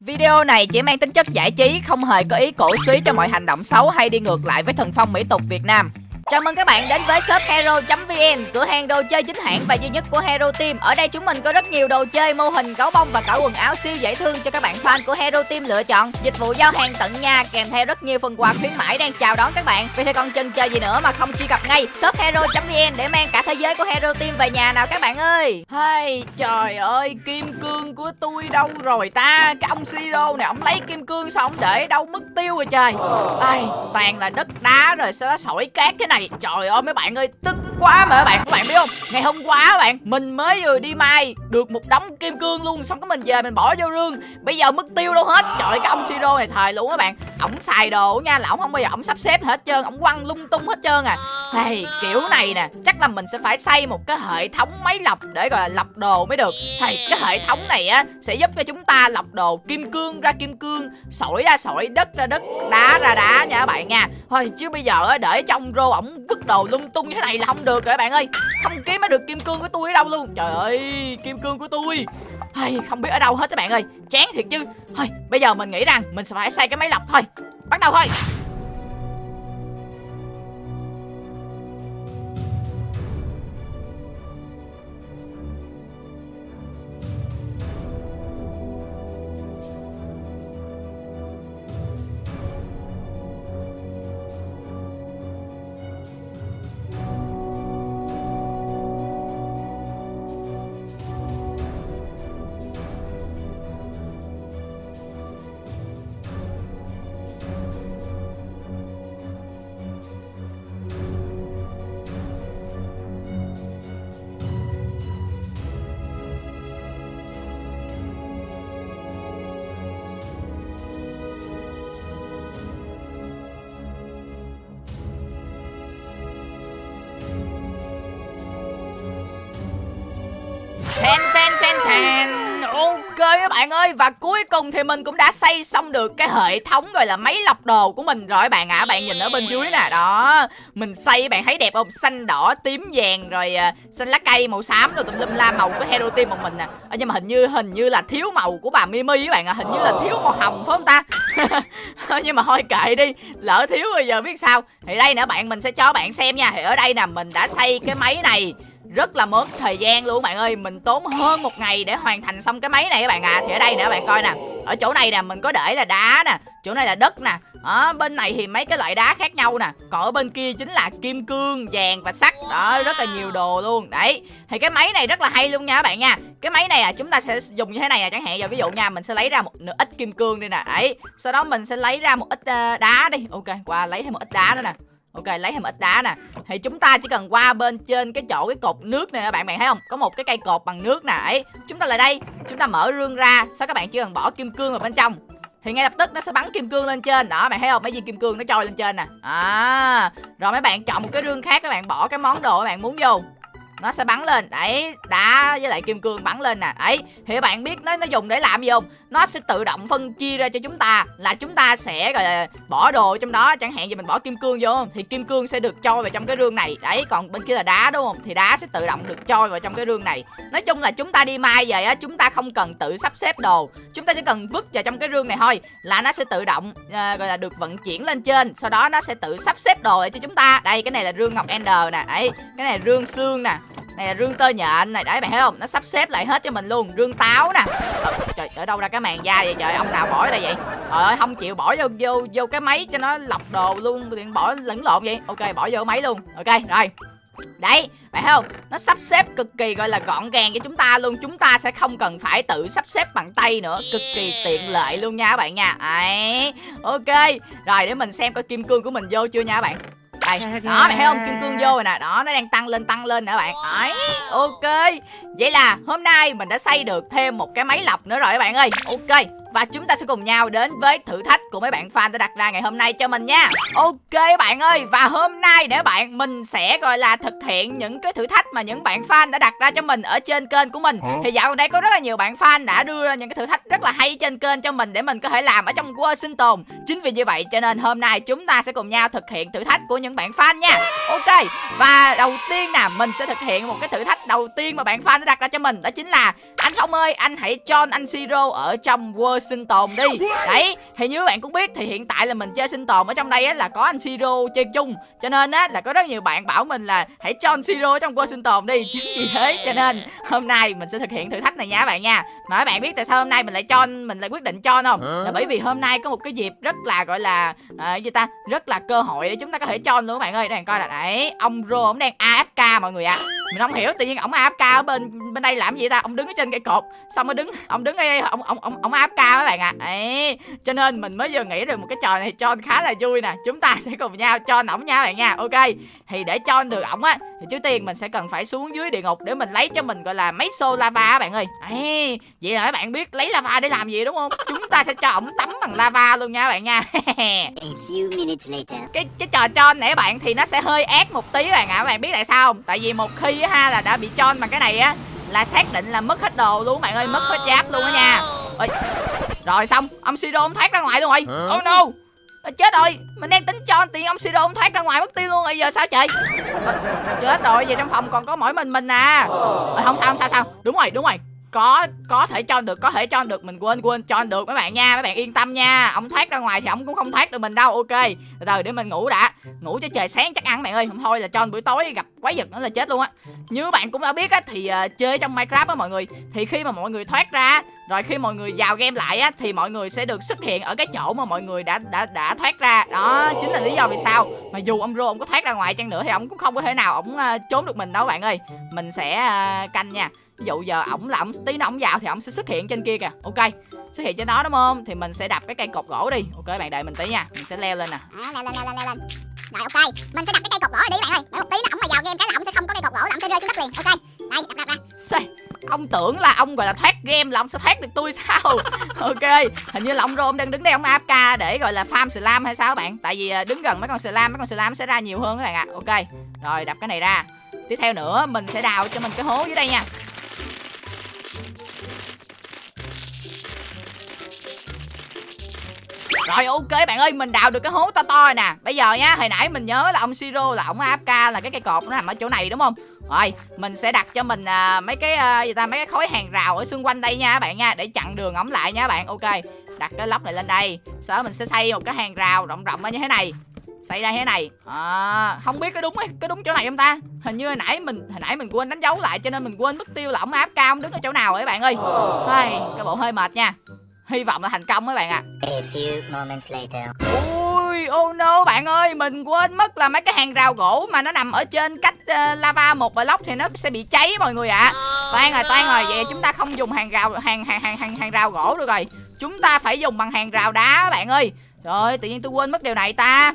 Video này chỉ mang tính chất giải trí, không hề có ý cổ suý cho mọi hành động xấu hay đi ngược lại với thần phong mỹ tục Việt Nam. Chào mừng các bạn đến với shop hero.vn, cửa hàng đồ chơi chính hãng và duy nhất của Hero Team. Ở đây chúng mình có rất nhiều đồ chơi, mô hình, gấu bông và cả quần áo siêu dễ thương cho các bạn fan của Hero Team lựa chọn. Dịch vụ giao hàng tận nhà kèm theo rất nhiều phần quà khuyến mãi đang chào đón các bạn. Vì thế còn chần chờ gì nữa mà không truy cập ngay shop hero.vn để mang cả thế giới của Hero Team về nhà nào các bạn ơi. Hay trời ơi, kim cương của tôi đâu rồi ta? Cái ông Siro này ông lấy kim cương sao ông để đâu mất tiêu rồi trời. Ai, toàn là đất đá rồi sau đó sỏi cát cái này trời ơi mấy bạn ơi tức quá mà các bạn các bạn biết không? Ngày hôm qua các bạn mình mới vừa đi mai được một đống kim cương luôn xong cái mình về mình bỏ vô rương. Bây giờ mất tiêu đâu hết trời cái ông siro này thời luôn các bạn. Ổng xài đồ nha là ổng không bao giờ ổng sắp xếp hết trơn ổng quăng lung tung hết trơn à. Hey, kiểu này nè chắc là mình sẽ phải xây một cái hệ thống máy lọc để gọi là lọc đồ mới được. Hey, cái hệ thống này á sẽ giúp cho chúng ta lọc đồ kim cương ra kim cương sỏi ra sỏi đất ra đất đá ra đá nha các bạn nha. Thôi chứ bây giờ để trong rô ổng vứt đồ lung tung như thế này là không được rồi các bạn ơi. Không kiếm mới được kim cương của tôi ở đâu luôn. Trời ơi, kim cương của tôi. Hay, không biết ở đâu hết các bạn ơi. Chán thiệt chứ. Thôi, bây giờ mình nghĩ rằng mình sẽ phải xây cái máy lọc thôi. Bắt đầu thôi. Bạn ơi Và cuối cùng thì mình cũng đã xây xong được Cái hệ thống gọi là máy lọc đồ của mình rồi bạn ạ. À. Bạn nhìn ở bên dưới nè Đó. Mình xây bạn thấy đẹp không? Xanh đỏ tím vàng rồi uh, xanh lá cây màu xám rồi tùm lum la màu của Hero Team một mình nè. À, Nhưng mà hình như hình như là thiếu màu của bà Mimi các bạn ạ. À. Hình như là thiếu màu hồng phải không ta? Nhưng mà thôi kệ đi Lỡ thiếu rồi giờ biết sao. Thì đây nữa bạn mình sẽ cho bạn xem nha. Thì ở đây nè mình đã xây cái máy này rất là mất thời gian luôn bạn ơi. Mình tốn hơn một ngày để hoàn thành xong cái máy này các bạn ạ. À. thì ở đây nè các bạn coi nè. Ở chỗ này nè mình có để là đá nè. Chỗ này là đất nè. Ở bên này thì mấy cái loại đá khác nhau nè. Còn ở bên kia chính là kim cương vàng và sắt. Đó rất là nhiều đồ luôn. Đấy thì cái máy này rất là hay luôn nha các bạn nha. Cái máy này à chúng ta sẽ dùng như thế này à chẳng hạn giờ ví dụ nha mình sẽ lấy ra một nửa ít kim cương đi nè. Đấy sau đó mình sẽ lấy ra một ít uh, đá đi. Ok qua lấy thêm một ít đá nữa nè. Ok, lấy thêm ít đá nè. Thì chúng ta chỉ cần qua bên trên cái chỗ cái cột nước này các bạn bạn thấy không? Có một cái cây cột bằng nước nè, ấy. Chúng ta lại đây. Chúng ta mở rương ra. Sau các bạn chỉ cần bỏ kim cương vào bên trong? Thì ngay lập tức nó sẽ bắn kim cương lên trên. Đó, bạn thấy không? Mấy viên kim cương nó trôi lên trên nè. À. Rồi mấy bạn chọn một cái rương khác các bạn, bỏ cái món đồ các bạn muốn vô. Nó sẽ bắn lên. Đấy, đá với lại kim cương bắn lên nè. Ấy, thì các bạn biết nó nó dùng để làm gì không? Nó sẽ tự động phân chia ra cho chúng ta là chúng ta sẽ gọi là bỏ đồ trong đó. Chẳng hạn như mình bỏ kim cương vô thì kim cương sẽ được trôi vào trong cái rương này. Đấy còn bên kia là đá đúng không? Thì đá sẽ tự động được trôi vào trong cái rương này. Nói chung là chúng ta đi mai về á chúng ta không cần tự sắp xếp đồ. Chúng ta chỉ cần vứt vào trong cái rương này thôi là nó sẽ tự động uh, gọi là được vận chuyển lên trên. Sau đó nó sẽ tự sắp xếp đồ lại cho chúng ta. Đây cái này là rương ngọc ender nè. Ấy cái này là rương xương nè này là rương tơ nhện này đấy bạn thấy không? Nó sắp xếp lại hết cho mình luôn rương táo nè. Ờ, trời ở đâu ra cái màn da vậy trời? Ông nào bỏ ở đây vậy? Trời ơi không chịu bỏ vô vô vô cái máy cho nó lọc đồ luôn điện bỏ lẫn lộn vậy. Ok bỏ vô máy luôn. Ok rồi. Đấy, phải không? Nó sắp xếp cực kỳ gọi là gọn gàng cho chúng ta luôn. Chúng ta sẽ không cần phải tự sắp xếp bằng tay nữa. Cực kỳ tiện lợi luôn nha các bạn nha. Đấy, ok. Rồi để mình xem coi kim cương của mình vô chưa nha các bạn đây đó mày thấy không? kim cương vô rồi nè. Đó nó đang tăng lên tăng lên nè bạn. Đấy ok. Vậy là hôm nay mình đã xây được thêm một cái máy lọc nữa rồi các bạn ơi. Ok và chúng ta sẽ cùng nhau đến với thử thách của mấy bạn fan đã đặt ra ngày hôm nay cho mình nha. Ok bạn ơi Và hôm nay để bạn mình sẽ gọi là thực hiện những cái thử thách mà những bạn fan đã đặt ra cho mình ở trên kênh của mình. Thì dạo gần đây có rất là nhiều bạn fan đã đưa ra những cái thử thách rất là hay trên kênh cho mình Để mình có thể làm ở trong World sinh tồn Chính vì như vậy cho nên hôm nay chúng ta sẽ cùng nhau thực hiện thử thách của những bạn fan nha. Ok Và đầu tiên nè mình sẽ thực hiện một cái thử thách đầu tiên mà bạn fan đã đặt ra cho mình. Đó chính là anh Phong ơi anh hãy cho anh Siro ở trong World sinh tồn đi. Đấy thì như bạn cũng biết thì hiện tại là mình chơi sinh tồn ở trong đây á là có anh siro chơi chung. Cho nên á là có rất nhiều bạn bảo mình là hãy cho anh siro trong qua sinh tồn đi. Chính vì thế cho nên hôm nay mình sẽ thực hiện thử thách này nha các bạn nha. Mà các bạn biết tại sao hôm nay mình lại cho mình lại quyết định cho không? Là bởi vì hôm nay có một cái dịp rất là gọi là à, gì ta? Rất là cơ hội để chúng ta có thể cho luôn các bạn ơi. Đang coi là đấy ông rô ông đang afk mọi người ạ. à. Mình không hiểu tự nhiên ông afk ở bên bên đây làm gì ta? Ông đứng ở trên cây cột xong mới đứng ông đứng ở đây ông ông ông ông afk các bạn ạ. À. ấy cho nên mình mới vừa nghĩ được một cái trò này cho khá là vui nè. Chúng ta sẽ cùng nhau cho ổng nha bạn nha. Ok thì để cho được ổng á thì trước tiên mình sẽ cần phải xuống dưới địa ngục để mình lấy cho mình gọi là mấy xô lava các bạn ơi. Ấy vậy là các bạn biết lấy lava để làm gì đúng không? Chúng ta sẽ cho ổng tắm bằng lava luôn nha các bạn nha. Cái cái trò cho các bạn thì nó sẽ hơi ác một tí các bạn ạ. À. các bạn biết tại sao không? Tại vì một khi á ha là đã bị cho bằng cái này á là xác định là mất hết đồ luôn các bạn ơi mất hết giáp luôn á nha. Ôi, rồi xong ông siro ông thoát ra ngoài luôn rồi. Oh no. Chết rồi. Mình đang tính cho tiền ông siro ông thoát ra ngoài mất tiêu luôn rồi giờ sao trời Ơ, chết rồi giờ trong phòng còn có mỗi mình mình à. Ơ, không sao không sao sao. Đúng rồi đúng rồi có có thể cho được có thể cho được. Mình quên quên cho được. Mấy bạn nha mấy bạn yên tâm nha. Ông thoát ra ngoài thì ông cũng không thoát được mình đâu ok. Từ từ để mình ngủ đã. Ngủ cho trời sáng chắc ăn bạn ơi. Không thôi là cho buổi tối gặp quái vật nữa là chết luôn á. Như bạn cũng đã biết á thì uh, chơi trong minecraft á mọi người. Thì khi mà mọi người thoát ra rồi khi mọi người vào game lại á thì mọi người sẽ được xuất hiện ở cái chỗ mà mọi người đã đã đã thoát ra. Đó chính là lý do vì sao mà dù ông rô ông có thoát ra ngoài chăng nữa thì ông cũng không có thể nào ông uh, trốn được mình đâu bạn ơi. Mình sẽ uh, canh nha ví dụ giờ ổng là ổng tí nó ổng vào thì ổng sẽ xuất hiện trên kia kìa. Ok xuất hiện trên đó đúng không? Thì mình sẽ đập cái cây cột gỗ đi. Ok bạn đợi mình tí nha. Mình sẽ leo lên nè. Đó, leo lên leo lên leo lên. Rồi ok, mình sẽ đặt cái cây cột gỗ đi bạn ơi. Để một tí nó ổng mà vào game cái là ổng sẽ không có cây cột gỗ là ổng sẽ rơi xuống đất liền. Ok. Đây, đặt đặt ra. Xê, ông tưởng là ông gọi là thoát game là ông sẽ thoát được tôi sao? Ok hình như là ông rô ông đang đứng đây ông afk để gọi là farm slam hay sao bạn? Tại vì à, đứng gần mấy con slam mấy con slam sẽ ra nhiều hơn các bạn ạ. Ok rồi đập cái này ra. Tiếp theo nữa mình sẽ đào cho mình cái hố dưới đây nha Rồi ok bạn ơi mình đào được cái hố to to rồi nè. Bây giờ nha hồi nãy mình nhớ là ông Siro là ông AFK là cái cây cột nó nằm ở chỗ này đúng không? Rồi mình sẽ đặt cho mình à, mấy cái à, gì ta mấy cái khối hàng rào ở xung quanh đây nha các bạn nha Để chặn đường ống lại nha các bạn. Ok đặt cái lốc này lên đây. Sau đó mình sẽ xây một cái hàng rào rộng rộng như thế này. Xây ra thế này. À, không biết có đúng có đúng chỗ này không ta? Hình như hồi nãy mình hồi nãy mình quên đánh dấu lại cho nên mình quên mất tiêu là ổng áp cao đứng ở chỗ nào rồi các bạn ơi? Ai, cái bộ hơi mệt nha hy vọng là thành công các bạn ạ à. A few moments later. Ui, oh no bạn ơi, mình quên mất là mấy cái hàng rào gỗ mà nó nằm ở trên cách uh, lava một block thì nó sẽ bị cháy mọi người ạ. À. Toan rồi, toan rồi, vậy chúng ta không dùng hàng rào hàng hàng hàng hàng, hàng rào gỗ được rồi. Chúng ta phải dùng bằng hàng rào đá bạn ơi. Trời tự nhiên tôi quên mất điều này ta.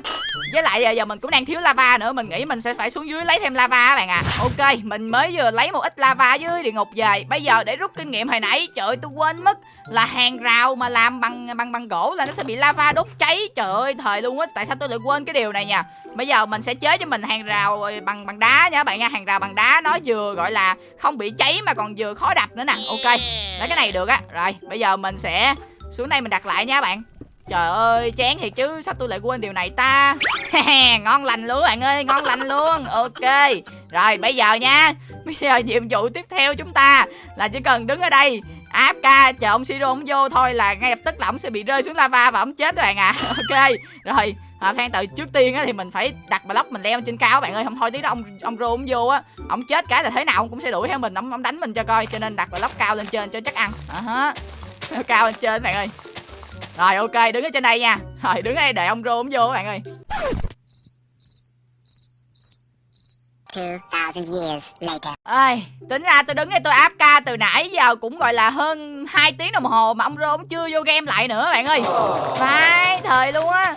Với lại giờ, giờ mình cũng đang thiếu lava nữa Mình nghĩ mình sẽ phải xuống dưới lấy thêm lava các bạn à Ok, mình mới vừa lấy một ít lava dưới địa ngục về. Bây giờ để rút kinh nghiệm hồi nãy Trời ơi, tôi quên mất là hàng rào mà làm bằng bằng bằng gỗ là nó sẽ bị lava đốt cháy. Trời ơi, thời luôn á Tại sao tôi lại quên cái điều này nha Bây giờ mình sẽ chế cho mình hàng rào ờ, bằng bằng đá nha các bạn nha. Hàng rào bằng đá nó vừa gọi là không bị cháy mà còn vừa khó đập nữa nè. Ok, lấy cái này được á. Rồi, bây giờ mình sẽ xuống đây mình đặt lại nha các bạn. Trời ơi, chán thiệt chứ, sao tôi lại quên điều này ta. Ngon lành luôn bạn ơi, ngon lành luôn. Ok, rồi bây giờ nha. Bây giờ nhiệm vụ tiếp theo chúng ta Là chỉ cần đứng ở đây áp ca chờ ông Siro ông vô thôi là ngay lập tức là ông sẽ bị rơi xuống lava và ông chết các bạn ạ. À. Ok, rồi à, khoan từ trước tiên á thì mình phải đặt block mình leo trên cao bạn ơi. Không thôi tí đó ông ông rô ông vô á ông chết cái là thế nào ông cũng sẽ đuổi theo mình ông ông đánh mình cho coi. Cho nên đặt block cao lên trên cho chắc ăn. À, cao lên trên bạn ơi rồi ok đứng ở trên đây nha Rồi đứng ở đây để ông rô ông vô các bạn ơi 2000 years later. Ai, tính ra tôi đứng đây tôi áp ca từ nãy giờ cũng gọi là hơn 2 tiếng đồng hồ mà ông rô ông chưa vô game lại nữa bạn ơi. Phải thời luôn á.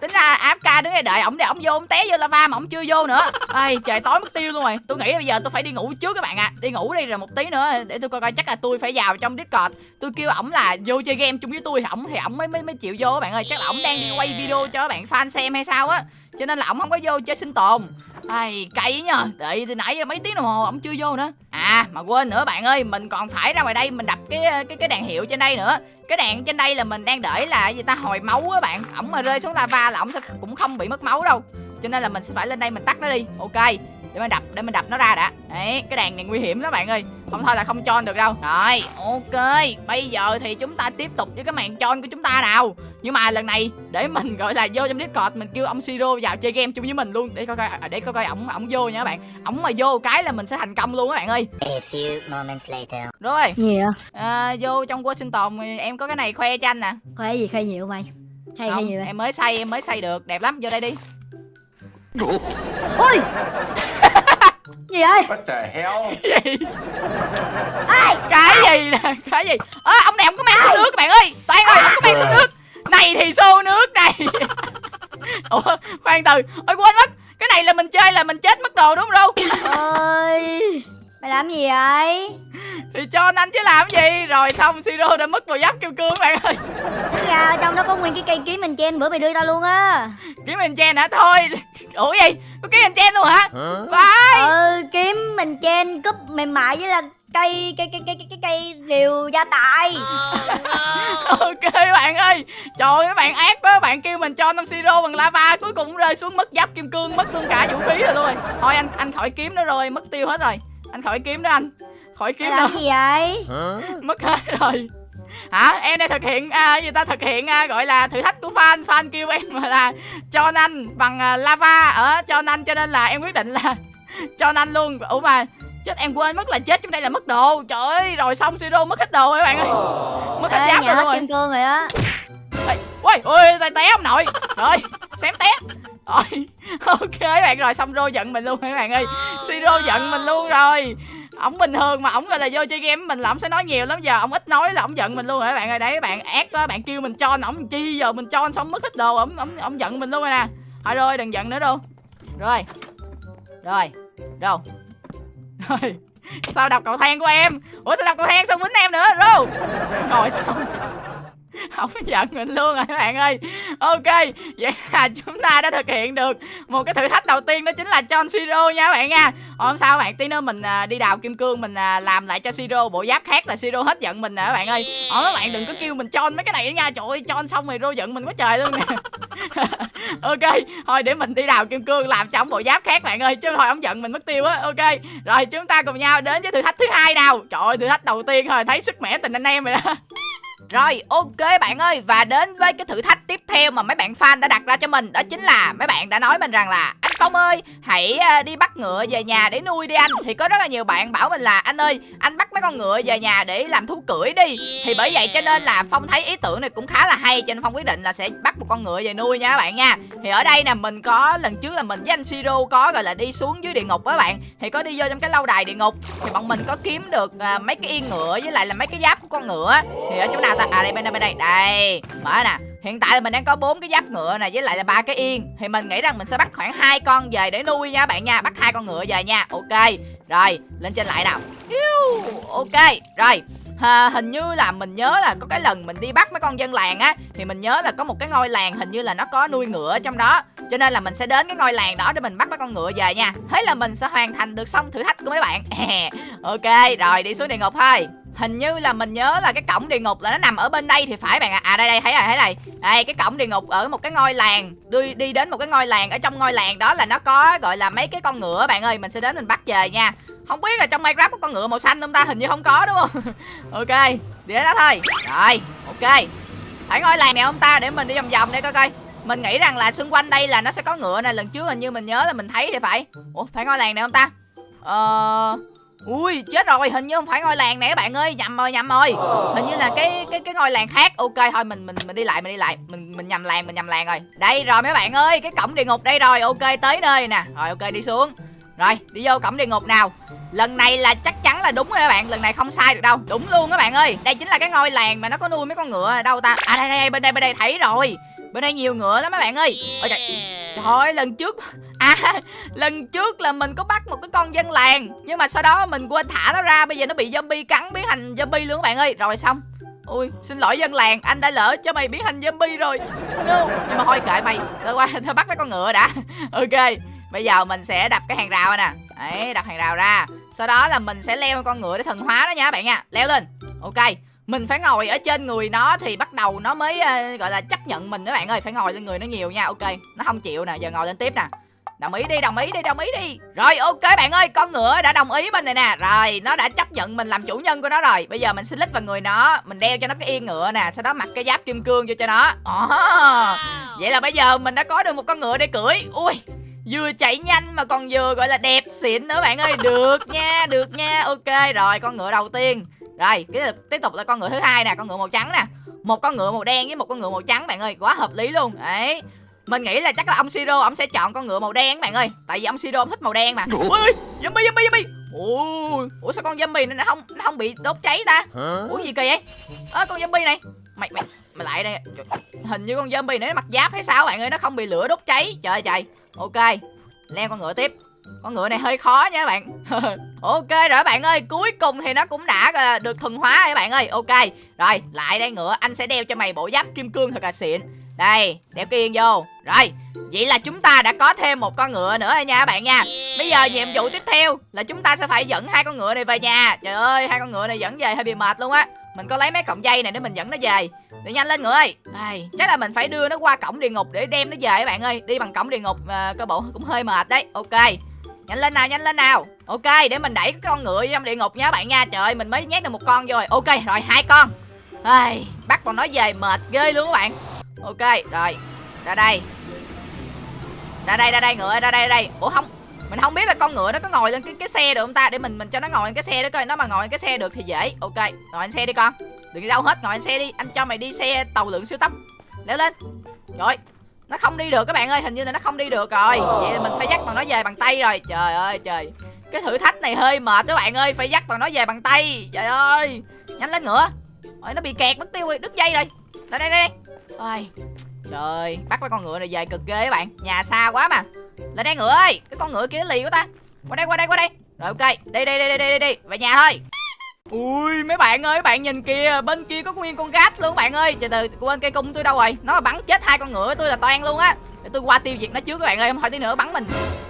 Tính ra áp ca đứng đây đợi ổng để ổng vô ổng té vô lava mà ổng chưa vô nữa. Ai, trời tối mất tiêu luôn rồi. Tôi nghĩ bây giờ tôi phải đi ngủ trước các bạn ạ. À. Đi ngủ đi rồi một tí nữa để tôi coi coi chắc là tôi phải vào trong Discord. Tôi kêu ổng là vô chơi game chung với tôi ổng thì ổng mới mới mới chịu vô các bạn ơi. Chắc là ổng đang đi quay video cho các bạn fan xem hay sao á. Cho nên là ổng không có vô chơi sinh tồn Ai, cay nhờ. Đợi từ nãy giờ mấy tiếng đồng hồ ổng chưa vô nữa. À mà quên nữa bạn ơi, Mình còn phải ra ngoài đây mình đập cái cái cái đèn hiệu trên đây nữa. Cái đèn trên đây là mình đang đợi là gì ta, hồi máu á bạn. Ổng mà rơi xuống lava là ổng sẽ cũng không bị mất máu đâu. Cho nên là mình sẽ phải lên đây mình tắt nó đi. Ok để mình đập để mình đập nó ra đã. Đấy cái đàn này nguy hiểm đó bạn ơi. Không thôi là không cho được đâu. Rồi ok. Bây giờ thì chúng ta tiếp tục với cái màn tròn của chúng ta nào. Nhưng mà lần này để mình gọi là vô trong discord mình kêu ông siro vào chơi game chung với mình luôn. Để coi coi à, để coi coi ổng ổng vô nha các bạn. Ổng mà vô cái là mình sẽ thành công luôn các bạn ơi. A few moments later. rồi. Gì vậy? à, vô trong quân sinh tồn thì em có cái này khoe cho anh nè. Khoe gì khoe nhiều mày Hay hay Không, gì vậy? em mới xây em mới xây được. Đẹp lắm vô đây đi Ui Gì vậy? What the hell? gì? Cái gì nè? Cái gì? Ơ, ông này ông có mang xô nước các bạn ơi. Toàn ơi ông có mang xô nước. Này thì xô nước này. Ủa khoan từ. Ôi quên mất. Cái này là mình chơi là mình chết mất đồ đúng không Ơi Mày làm gì vậy? thì cho anh chứ làm gì? Rồi xong siro đã mất vào giáp kim cương các bạn ơi. Tính ra ở trong đó có nguyên cái cây kiếm mình chen bữa mày đưa tao luôn á. Kiếm mình chen hả? Thôi. Ủa gì có kiếm mình chen luôn hả? Phải Ừ kiếm mình chen cúp mềm mại với là cây cây cây cây cây, cây, cây rìu gia tài. Ok bạn ơi. Trời ơi các bạn ác quá. Bạn kêu mình cho năm siro bằng lava cuối cùng rơi xuống mất giáp kim cương mất luôn cả vũ khí rồi luôn rồi. Thôi anh anh khỏi kiếm nữa rồi mất tiêu hết rồi anh khỏi kiếm đó anh. Khỏi kiếm đâu. gì vậy? Mất hết rồi. Hả? Em đang thực hiện à, gì ta? Thực hiện à, gọi là thử thách của fan. Fan kêu em mà là cho anh bằng à, lava. Ở cho anh cho nên là em quyết định là cho anh luôn. Ủa mà chết em quên mất là chết trong đây là mất đồ. Trời ơi rồi xong siro mất hết đồ rồi các bạn ơi. Mất hết giáp rồi. kim cương rồi á. Ui, ui, tay té ông nội. Rồi, xém té rồi, ok bạn rồi xong rô giận mình luôn các bạn ơi? Siro giận mình luôn rồi. Ổng bình thường mà ổng gọi là vô chơi game mình là ổng sẽ nói nhiều lắm giờ ổng ít nói là ổng giận mình luôn rồi các bạn ơi? Đấy bạn ác quá bạn kêu mình cho ổng chi giờ mình cho xong mất hết đồ ổng ổng ổng giận mình luôn rồi nè. Thôi rồi đừng giận nữa đâu rồi. Rồi. Đâu rồi. Sao đọc cầu thang của em? Ủa sao đọc cầu thang sao quýnh em nữa rô? Rồi xong. không giận mình luôn rồi các bạn ơi. Ok vậy là chúng ta đã thực hiện được một cái thử thách đầu tiên đó chính là cho siro nha các bạn nha. Hôm sau bạn tí nữa mình à, đi đào kim cương mình à, làm lại cho siro bộ giáp khác là siro hết giận mình nè các bạn ơi. Ờ các bạn đừng có kêu mình cho mấy cái này nha. Trời ơi cho xong rồi rô giận mình quá trời luôn nè. Ok thôi để mình đi đào kim cương làm cho ông bộ giáp khác bạn ơi chứ thôi ông giận mình mất tiêu á. Ok rồi chúng ta cùng nhau đến với thử thách thứ hai nào. Trời ơi thử thách đầu tiên thôi thấy sức mẻ tình anh em rồi đó rồi, ok bạn ơi, Và đến với cái thử thách tiếp theo mà mấy bạn fan đã đặt ra cho mình, Đó chính là mấy bạn đã nói mình rằng là anh Phong ơi hãy à, đi bắt ngựa về nhà để nuôi đi anh. Thì có rất là nhiều bạn bảo mình là Anh ơi anh bắt mấy con ngựa về nhà để làm thú cưỡi đi. Thì bởi vậy cho nên là Phong thấy ý tưởng này cũng khá là hay Cho nên Phong quyết định là sẽ bắt một con ngựa về nuôi nha các bạn nha. Thì ở đây nè mình có lần trước là mình với anh Siro có gọi là đi xuống dưới địa ngục với bạn. Thì có đi vô trong cái lâu đài địa ngục. Thì bọn mình có kiếm được uh, mấy cái yên ngựa với lại là mấy cái giáp của con ngựa Thì ở chỗ nào ta? À đây bên đây bên đây. Đây mở nè hiện tại là mình đang có bốn cái giáp ngựa này với lại là ba cái yên. Thì mình nghĩ rằng mình sẽ bắt khoảng hai con về để nuôi nha bạn nha bắt hai con ngựa về nha. Ok rồi lên trên lại nào. Ok rồi. À, hình như là mình nhớ là có cái lần mình đi bắt mấy con dân làng á thì mình nhớ là có một cái ngôi làng hình như là nó có nuôi ngựa ở trong đó. Cho nên là mình sẽ đến cái ngôi làng đó để mình bắt mấy con ngựa về nha. Thế là mình sẽ hoàn thành được xong thử thách của mấy bạn. Ok rồi đi xuống địa ngục thôi hình như là mình nhớ là cái cổng địa ngục là nó nằm ở bên đây thì phải bạn ạ. À. à đây đây, thấy rồi, thấy này đây, cái cổng địa ngục ở một cái ngôi làng, đi đi đến một cái ngôi làng. Ở trong ngôi làng đó là nó có, gọi là, mấy cái con ngựa bạn ơi. Mình sẽ đến mình bắt về nha. Không biết là trong minecraft có con ngựa màu xanh không ta? Hình như không có, đúng không? Ok, đi đó thôi. Rồi, ok. Phải ngôi làng này không ta? Để mình đi vòng vòng đây coi coi. Mình nghĩ rằng là xung quanh đây là nó sẽ có ngựa này lần trước hình như mình nhớ là mình thấy thì phải. Ủa, phải ngôi làng này không ta? Ờ ui chết rồi hình như không phải ngôi làng nè các bạn ơi. Nhầm rồi nhầm rồi. Hình như là cái cái cái ngôi làng khác. Ok thôi mình mình mình đi lại mình đi lại. Mình mình nhầm làng mình nhầm làng rồi. Đây rồi mấy bạn ơi cái cổng địa ngục đây rồi. Ok tới nơi nè. Rồi ok đi xuống. Rồi đi vô cổng địa ngục nào. Lần này là chắc chắn là đúng rồi các bạn. Lần này không sai được đâu. Đúng luôn các bạn ơi. Đây chính là cái ngôi làng mà nó có nuôi mấy con ngựa ở đâu ta. À đây, đây đây bên đây bên đây thấy rồi. Bên đây nhiều ngựa lắm mấy bạn ơi. Ôi trời. Trời ơi lần trước à lần trước là mình có bắt một cái con dân làng nhưng mà sau đó mình quên thả nó ra bây giờ nó bị zombie cắn biến thành zombie luôn các bạn ơi. Rồi xong. Ui xin lỗi dân làng anh đã lỡ cho mày biến thành zombie rồi. No. nhưng mà thôi kệ mày thôi qua thôi bắt mấy con ngựa đã. Ok bây giờ mình sẽ đập cái hàng rào nè. Đấy đập hàng rào ra. Sau đó là mình sẽ leo con ngựa để thần hóa nó nha các bạn nha. Leo lên. Ok mình phải ngồi ở trên người nó thì bắt đầu nó mới uh, gọi là chấp nhận mình các bạn ơi. Phải ngồi lên người nó nhiều nha. Ok nó không chịu nè giờ ngồi lên tiếp nè. Đồng ý đi, đồng ý đi, đồng ý đi. Rồi ok bạn ơi, con ngựa đã đồng ý mình này nè. Rồi, nó đã chấp nhận mình làm chủ nhân của nó rồi. Bây giờ mình xin lít vào người nó Mình đeo cho nó cái yên ngựa nè Sau đó mặc cái giáp kim cương vô cho nó. Ồ, Vậy là bây giờ mình đã có được một con ngựa để cưỡi. Ui, vừa chạy nhanh mà còn vừa gọi là đẹp xịn nữa bạn ơi. Được nha, được nha. Ok, rồi con ngựa đầu tiên. Rồi, tiếp tục là con ngựa thứ hai nè Con ngựa màu trắng nè. Một con ngựa màu đen với một con ngựa màu trắng bạn ơi quá hợp lý luôn. Đấy mình nghĩ là chắc là ông siro ông sẽ chọn con ngựa màu đen bạn ơi. Tại vì ông siro ông thích màu đen mà. Ui zombie zombie zombie. Ui ủa sao con zombie này nó không nó không bị đốt cháy ta? Ủa gì kỳ vậy? Ơ con zombie này. Mày mày mày lại đây. Hình như con zombie này nó mặc giáp hay sao bạn ơi? Nó không bị lửa đốt cháy. Trời trời. Ok leo con ngựa tiếp. Con ngựa này hơi khó nha các bạn. Ok rồi bạn ơi cuối cùng thì nó cũng đã là được thuần hóa rồi bạn ơi. Ok rồi lại đây ngựa. Anh sẽ đeo cho mày bộ giáp kim cương thật là xịn đây đeo kiên vô. Rồi vậy là chúng ta đã có thêm một con ngựa nữa rồi nha các bạn nha. Bây giờ nhiệm vụ tiếp theo là chúng ta sẽ phải dẫn hai con ngựa này về nhà. Trời ơi hai con ngựa này dẫn về hơi bị mệt luôn á. Mình có lấy mấy cọng dây này để mình dẫn nó về. Đi nhanh lên ngựa ơi. Ai, chắc là mình phải đưa nó qua cổng địa ngục để đem nó về các bạn ơi. Đi bằng cổng địa ngục à, cơ bộ cũng hơi mệt đấy. Ok. Nhanh lên nào nhanh lên nào. Ok để mình đẩy cái con ngựa vô trong địa ngục nha các bạn nha. Trời ơi mình mới nhét được một con rồi. Ok rồi hai con. Ai, bắt con nó về mệt ghê luôn các bạn ok, rồi. Ra đây. Ra đây ra đây, ngựa ra đây ra đây. Ủa, không, mình không biết là con ngựa nó có ngồi lên cái cái xe được không ta? Để mình mình cho nó ngồi lên cái xe đó coi, nó mà ngồi lên cái xe được thì dễ. Ok, ngồi lên xe đi con. Đừng đi đâu hết, ngồi lên xe đi. Anh cho mày đi xe tàu lượng siêu tốc. Leo lên. Rồi, nó không đi được các bạn ơi, hình như là nó không đi được rồi. Vậy là mình phải dắt bằng nó về bằng tay rồi. Trời ơi, trời. Cái thử thách này hơi mệt các bạn ơi, phải dắt bằng nó về bằng tay. Trời ơi. Nhanh lên ngựa. Ôi, nó bị kẹt mất tiêu rồi, đứt dây rồi. Đây đây đây ôi trời bắt mấy con ngựa này về cực ghê các bạn nhà xa quá mà lên đây ngựa ơi cái con ngựa kia lì quá ta qua đây qua đây qua đây rồi ok đi đi đi đi đi đi về nhà thôi Ui mấy bạn ơi, bạn nhìn kìa, bên kia có nguyên con gát luôn bạn ơi. Từ từ, quên cây cung tôi đâu rồi? Nó mà bắn chết hai con ngựa tôi là toan luôn á. Để tôi qua tiêu diệt nó trước các bạn ơi, không hỏi tí nữa bắn mình.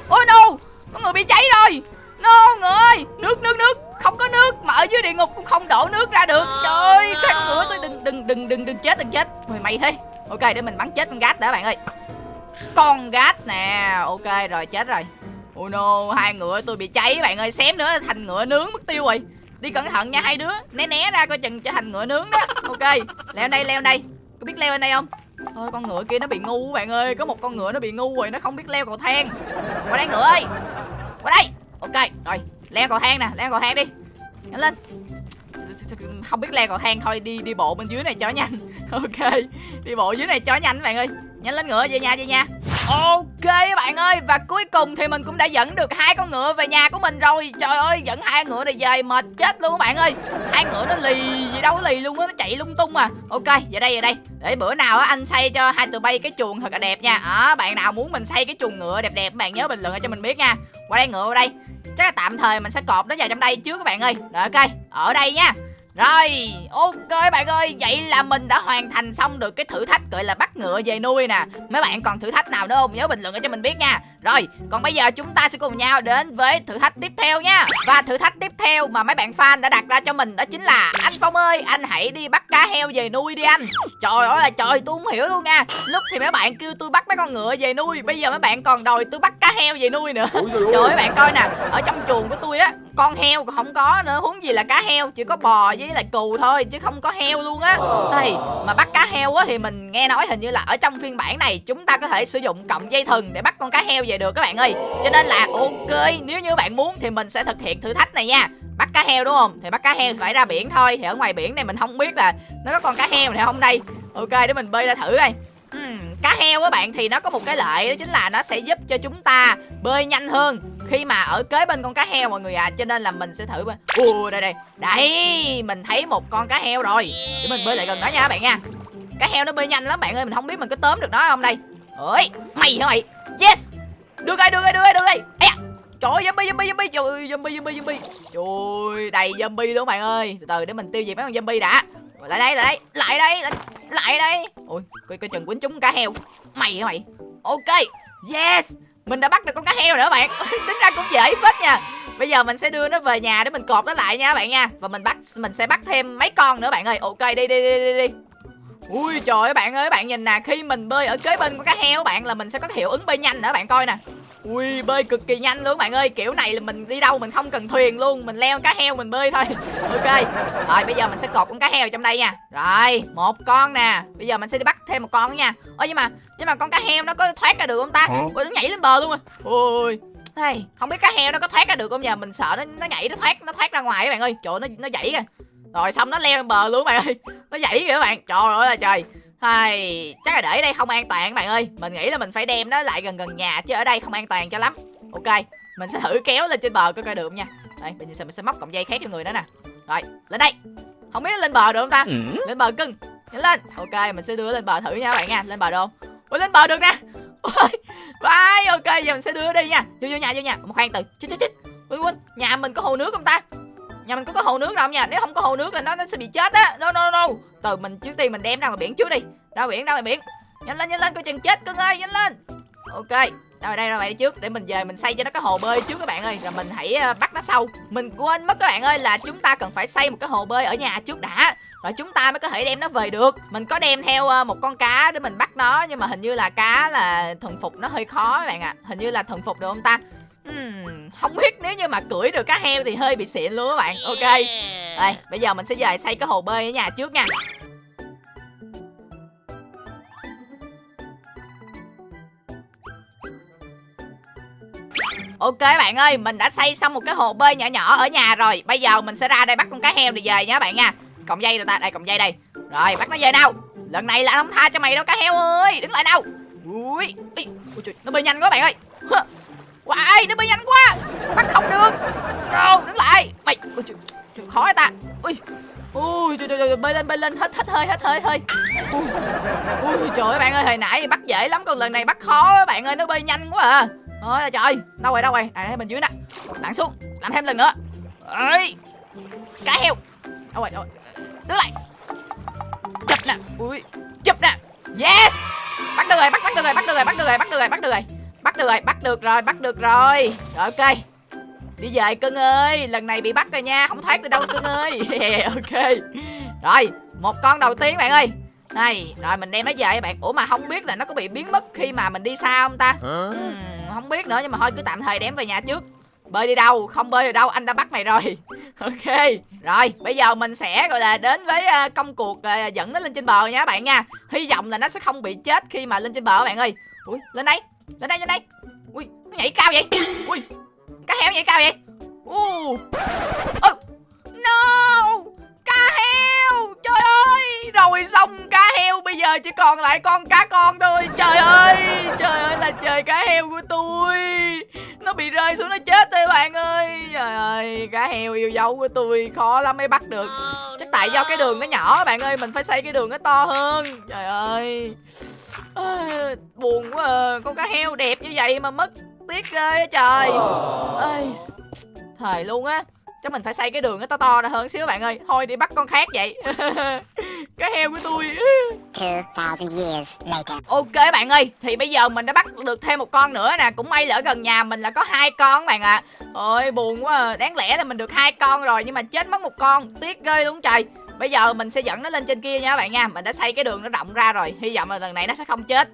Ôi no, con người bị cháy rồi. No người! Ơi, nước nước nước, không có nước mà ở dưới địa ngục cũng không đổ nước ra được. Trời ơi, cái con ngựa tôi đừng đừng đừng đừng đừng chết đừng chết. Mày mày thế. Ok, để mình bắn chết con gát đã bạn ơi. Con gát nè, ok rồi chết rồi. Oh no, hai ngựa tôi bị cháy bạn ơi, xém nữa thành ngựa nướng mất tiêu rồi. Đi cẩn thận nha hai đứa. Né né ra coi chừng trở thành ngựa nướng đó. Ok leo đây leo đây. Có biết leo lên đây không? Thôi con ngựa kia nó bị ngu bạn ơi. Có một con ngựa nó bị ngu rồi nó không biết leo cầu thang. Qua đây ngựa ơi. Qua đây ok, rồi leo cầu thang nè leo cầu thang đi. Nhanh lên. Không biết leo cầu thang thôi, đi đi bộ bên dưới này cho nhanh. Ok, đi bộ dưới này cho nhanh các bạn ơi. Nhanh lên ngựa, về nhà về nhà. Ok các bạn ơi Và cuối cùng thì mình cũng đã dẫn được hai con ngựa về nhà của mình rồi. Trời ơi dẫn hai ngựa này về mệt chết luôn các bạn ơi. Hai ngựa nó lì gì đâu lì luôn á Nó chạy lung tung à. Ok về đây về đây. Để bữa nào á anh xây cho hai tụi bay cái chuồng thật là đẹp nha. À, Bạn nào muốn mình xây cái chuồng ngựa đẹp đẹp Bạn nhớ bình luận cho mình biết nha. Qua đây ngựa qua đây. Chắc là tạm thời mình sẽ cột nó vào trong đây trước các bạn ơi. Rồi ok Ở đây nha rồi, ok bạn ơi, vậy là mình đã hoàn thành xong được cái thử thách gọi là bắt ngựa về nuôi nè. Mấy bạn còn thử thách nào nữa không? Nhớ bình luận cho mình biết nha. Rồi, còn bây giờ chúng ta sẽ cùng nhau đến với thử thách tiếp theo nha. Và thử thách tiếp theo mà mấy bạn fan đã đặt ra cho mình đó chính là Anh Phong ơi, anh hãy đi bắt cá heo về nuôi đi anh. Trời ơi là trời, tôi không hiểu luôn nha. Lúc thì mấy bạn kêu tôi bắt mấy con ngựa về nuôi Bây giờ mấy bạn còn đòi tôi bắt cá heo về nuôi nữa. Trời ơi bạn coi nè, ở trong chuồng của tôi á con heo còn không có nữa huống gì là cá heo chỉ có bò với lại cừu thôi chứ không có heo luôn á. Đây mà bắt cá heo á thì mình nghe nói hình như là ở trong phiên bản này chúng ta có thể sử dụng cọng dây thừng để bắt con cá heo về được các bạn ơi. Cho nên là ok nếu như bạn muốn thì mình sẽ thực hiện thử thách này nha. Bắt cá heo đúng không? Thì bắt cá heo phải ra biển thôi thì ở ngoài biển này mình không biết là nó có con cá heo này không đây. Ok để mình bơi ra thử coi. Uhm, cá heo các bạn thì nó có một cái lợi đó chính là nó sẽ giúp cho chúng ta bơi nhanh hơn khi mà ở kế bên con cá heo mọi người à cho nên là mình sẽ thử ui đây đây. Đây mình thấy một con cá heo rồi. Để mình bơi lại gần nó nha các bạn nha. Cá heo nó bơi nhanh lắm bạn ơi mình không biết mình có tóm được nó không đây. Ơi mày hả mày? Yes! Được rồi được rồi được rồi được rồi. Ê, Trời ơi, zombie, zombie, zombie, trời ơi, zombie, zombie, zombie. Trời ơi, đầy zombie luôn bạn ơi. Từ từ để mình tiêu diệt mấy con zombie đã. Lại đây, lại đây, lại đây, lại, lại đây. Ôi, coi, coi chừng quýnh chúng cá heo. Mày hả mày? Ok, yes! Mình đã bắt được con cá heo nữa bạn. Tính ra cũng dễ phết nha. Bây giờ mình sẽ đưa nó về nhà để mình cột nó lại nha bạn nha. Và mình bắt, mình sẽ bắt thêm mấy con nữa bạn ơi. Ok, đi đi đi đi đi. Ui, trời ơi bạn ơi, bạn nhìn nè. Khi mình bơi ở kế bên của cá heo bạn là mình sẽ có hiệu ứng bơi nhanh nữa bạn coi nè ui bơi cực kỳ nhanh luôn bạn ơi. Kiểu này là mình đi đâu mình không cần thuyền luôn. Mình leo cá heo mình bơi thôi. Ok. Rồi bây giờ mình sẽ cột con cá heo trong đây nha. Rồi một con nè. Bây giờ mình sẽ đi bắt thêm một con nữa nha. Ơ nhưng mà nhưng mà con cá heo nó có thoát ra được không ta? Ui nó nhảy lên bờ luôn rồi ui Hey, không biết cá heo nó có thoát ra được không? Giờ mình sợ nó nó nhảy nó thoát nó thoát ra ngoài các bạn ơi. Trời nó nó dãy kìa. Rồi xong nó leo lên bờ luôn bạn ơi. Nó dãy kìa các bạn. Trời ơi là trời hay chắc là để ở đây không an toàn các bạn ơi. Mình nghĩ là mình phải đem nó lại gần gần nhà chứ ở đây không an toàn cho lắm. Ok mình sẽ thử kéo lên trên bờ coi coi được không nha. Đây bây giờ mình sẽ móc cọng dây khác cho người đó nè. Rồi lên đây. Không biết nó lên bờ được không ta? Lên bờ cưng. Nhanh lên. Ok mình sẽ đưa lên bờ thử nha các bạn nha. Lên bờ được không ui lên bờ được nè. Ôi vai ok giờ mình sẽ đưa nó đi nha. Vô vô nhà vô nhà. Một khoan từ. Chết chết chết ui quên. Nhà mình có hồ nước không ta nhà mình có có hồ nước đâu không nha nếu không có hồ nước là nó nó sẽ bị chết á. No no no. Từ mình trước tiên mình đem ra ngoài biển trước đi. Ra biển ra ngoài biển. Nhanh lên nhanh lên coi chừng chết cưng ơi nhanh lên. Ok rồi đây ra ngoài đi trước để mình về mình xây cho nó cái hồ bơi trước các bạn ơi. Rồi mình hãy ờ, bắt nó sau. Mình quên mất các bạn ơi là chúng ta cần phải xây một cái hồ bơi ở nhà trước đã. Rồi chúng ta mới có thể đem nó về được. Mình có đem theo ờ, một con cá để mình bắt nó nhưng mà hình như là cá là thuần phục nó hơi khó các bạn ạ. Hình như là thuần phục được không ta? Hmm, không biết nếu như mà cưỡi được cá heo thì hơi bị xịn luôn các bạn. Ok. Đây bây giờ mình sẽ về xây cái hồ bơi ở nhà trước nha. Ok bạn ơi, mình đã xây xong một cái hồ bơi nhỏ nhỏ ở nhà rồi. Bây giờ mình sẽ ra đây bắt con cá heo để về nha bạn nha. Còng dây rồi ta, đây còng dây đây. Rồi, bắt nó về nào. Lần này là không tha cho mày đâu cá heo ơi. Đứng lại nào. Ui, Ui, Ui trời, nó bơi nhanh quá bạn ơi Hoài nó bay nhanh quá. Bắt không được. Rồi, đứng lại. Mày, Ôi, trời, trời khó ta. Ui, ui trời, trời, trời, bay lên bay lên. Hết hết hơi hết hơi hơi. Ui, ui trời ơi bạn ơi hồi nãy bắt dễ lắm. Còn lần này bắt khó bạn ơi nó bơi nhanh quá à. Ôi trời đâu rồi đâu rồi? À bên dưới nè. Lặn xuống. Làm thêm lần nữa. Ấy cá heo. Đâu rồi đâu rồi? Đứng lại. Chụp nè. Ui. Chụp nè. Yes. Bắt được rồi bắt bắt được rồi bắt được rồi bắt được rồi bắt được rồi bắt được rồi bắt được rồi bắt được rồi bắt được rồi. Rồi ok. Đi về cưng ơi. Lần này bị bắt rồi nha không thoát được đâu cưng ơi. Ok. Rồi một con đầu tiên bạn ơi. Này rồi mình đem nó về bạn. Ủa mà không biết là nó có bị biến mất khi mà mình đi xa không ta? Ừm, không biết nữa nhưng mà thôi cứ tạm thời đem về nhà trước. Bơi đi đâu không bơi đi đâu anh đã bắt mày rồi. Ok. Rồi bây giờ mình sẽ gọi là đến với ờ, công cuộc ờ, dẫn nó lên trên bờ nha các bạn nha. Hy vọng là nó sẽ không bị chết khi mà lên trên bờ các bạn ơi. Ui lên đây lên đây lên đây. Ui nó nhảy cao vậy? Ui cá heo nhảy cao vậy? Uh. oh. no. Cá heo trời ơi. Rồi xong cá heo bây giờ chỉ còn lại con cá con thôi. Trời ơi trời ơi là trời cá heo của tôi. Nó bị rơi xuống nó chết thôi bạn ơi. Trời ơi cá heo yêu dấu của tôi khó lắm mới bắt được. Chắc tại do cái đường nó nhỏ bạn ơi mình phải xây cái đường nó to hơn. Trời ơi Ôi, buồn quá à. con cá heo đẹp như vậy mà mất tiếc ghê á trời. Ơi thời luôn á. Chắc mình phải xây cái đường nó to to ra hơn xíu bạn ơi. Thôi đi bắt con khác vậy. Cá heo của tôi. 2,000 years later. ok bạn ơi thì bây giờ mình đã bắt được thêm một con nữa nè. Cũng may là ở gần nhà mình là có hai con bạn ạ. À. ôi buồn quá à. đáng lẽ là mình được hai con rồi nhưng mà chết mất một con. Tiếc ghê luôn trời bây giờ mình sẽ dẫn nó lên trên kia nha các bạn nha. Mình đã xây cái đường nó rộng ra rồi. Hy vọng là lần này nó sẽ không chết.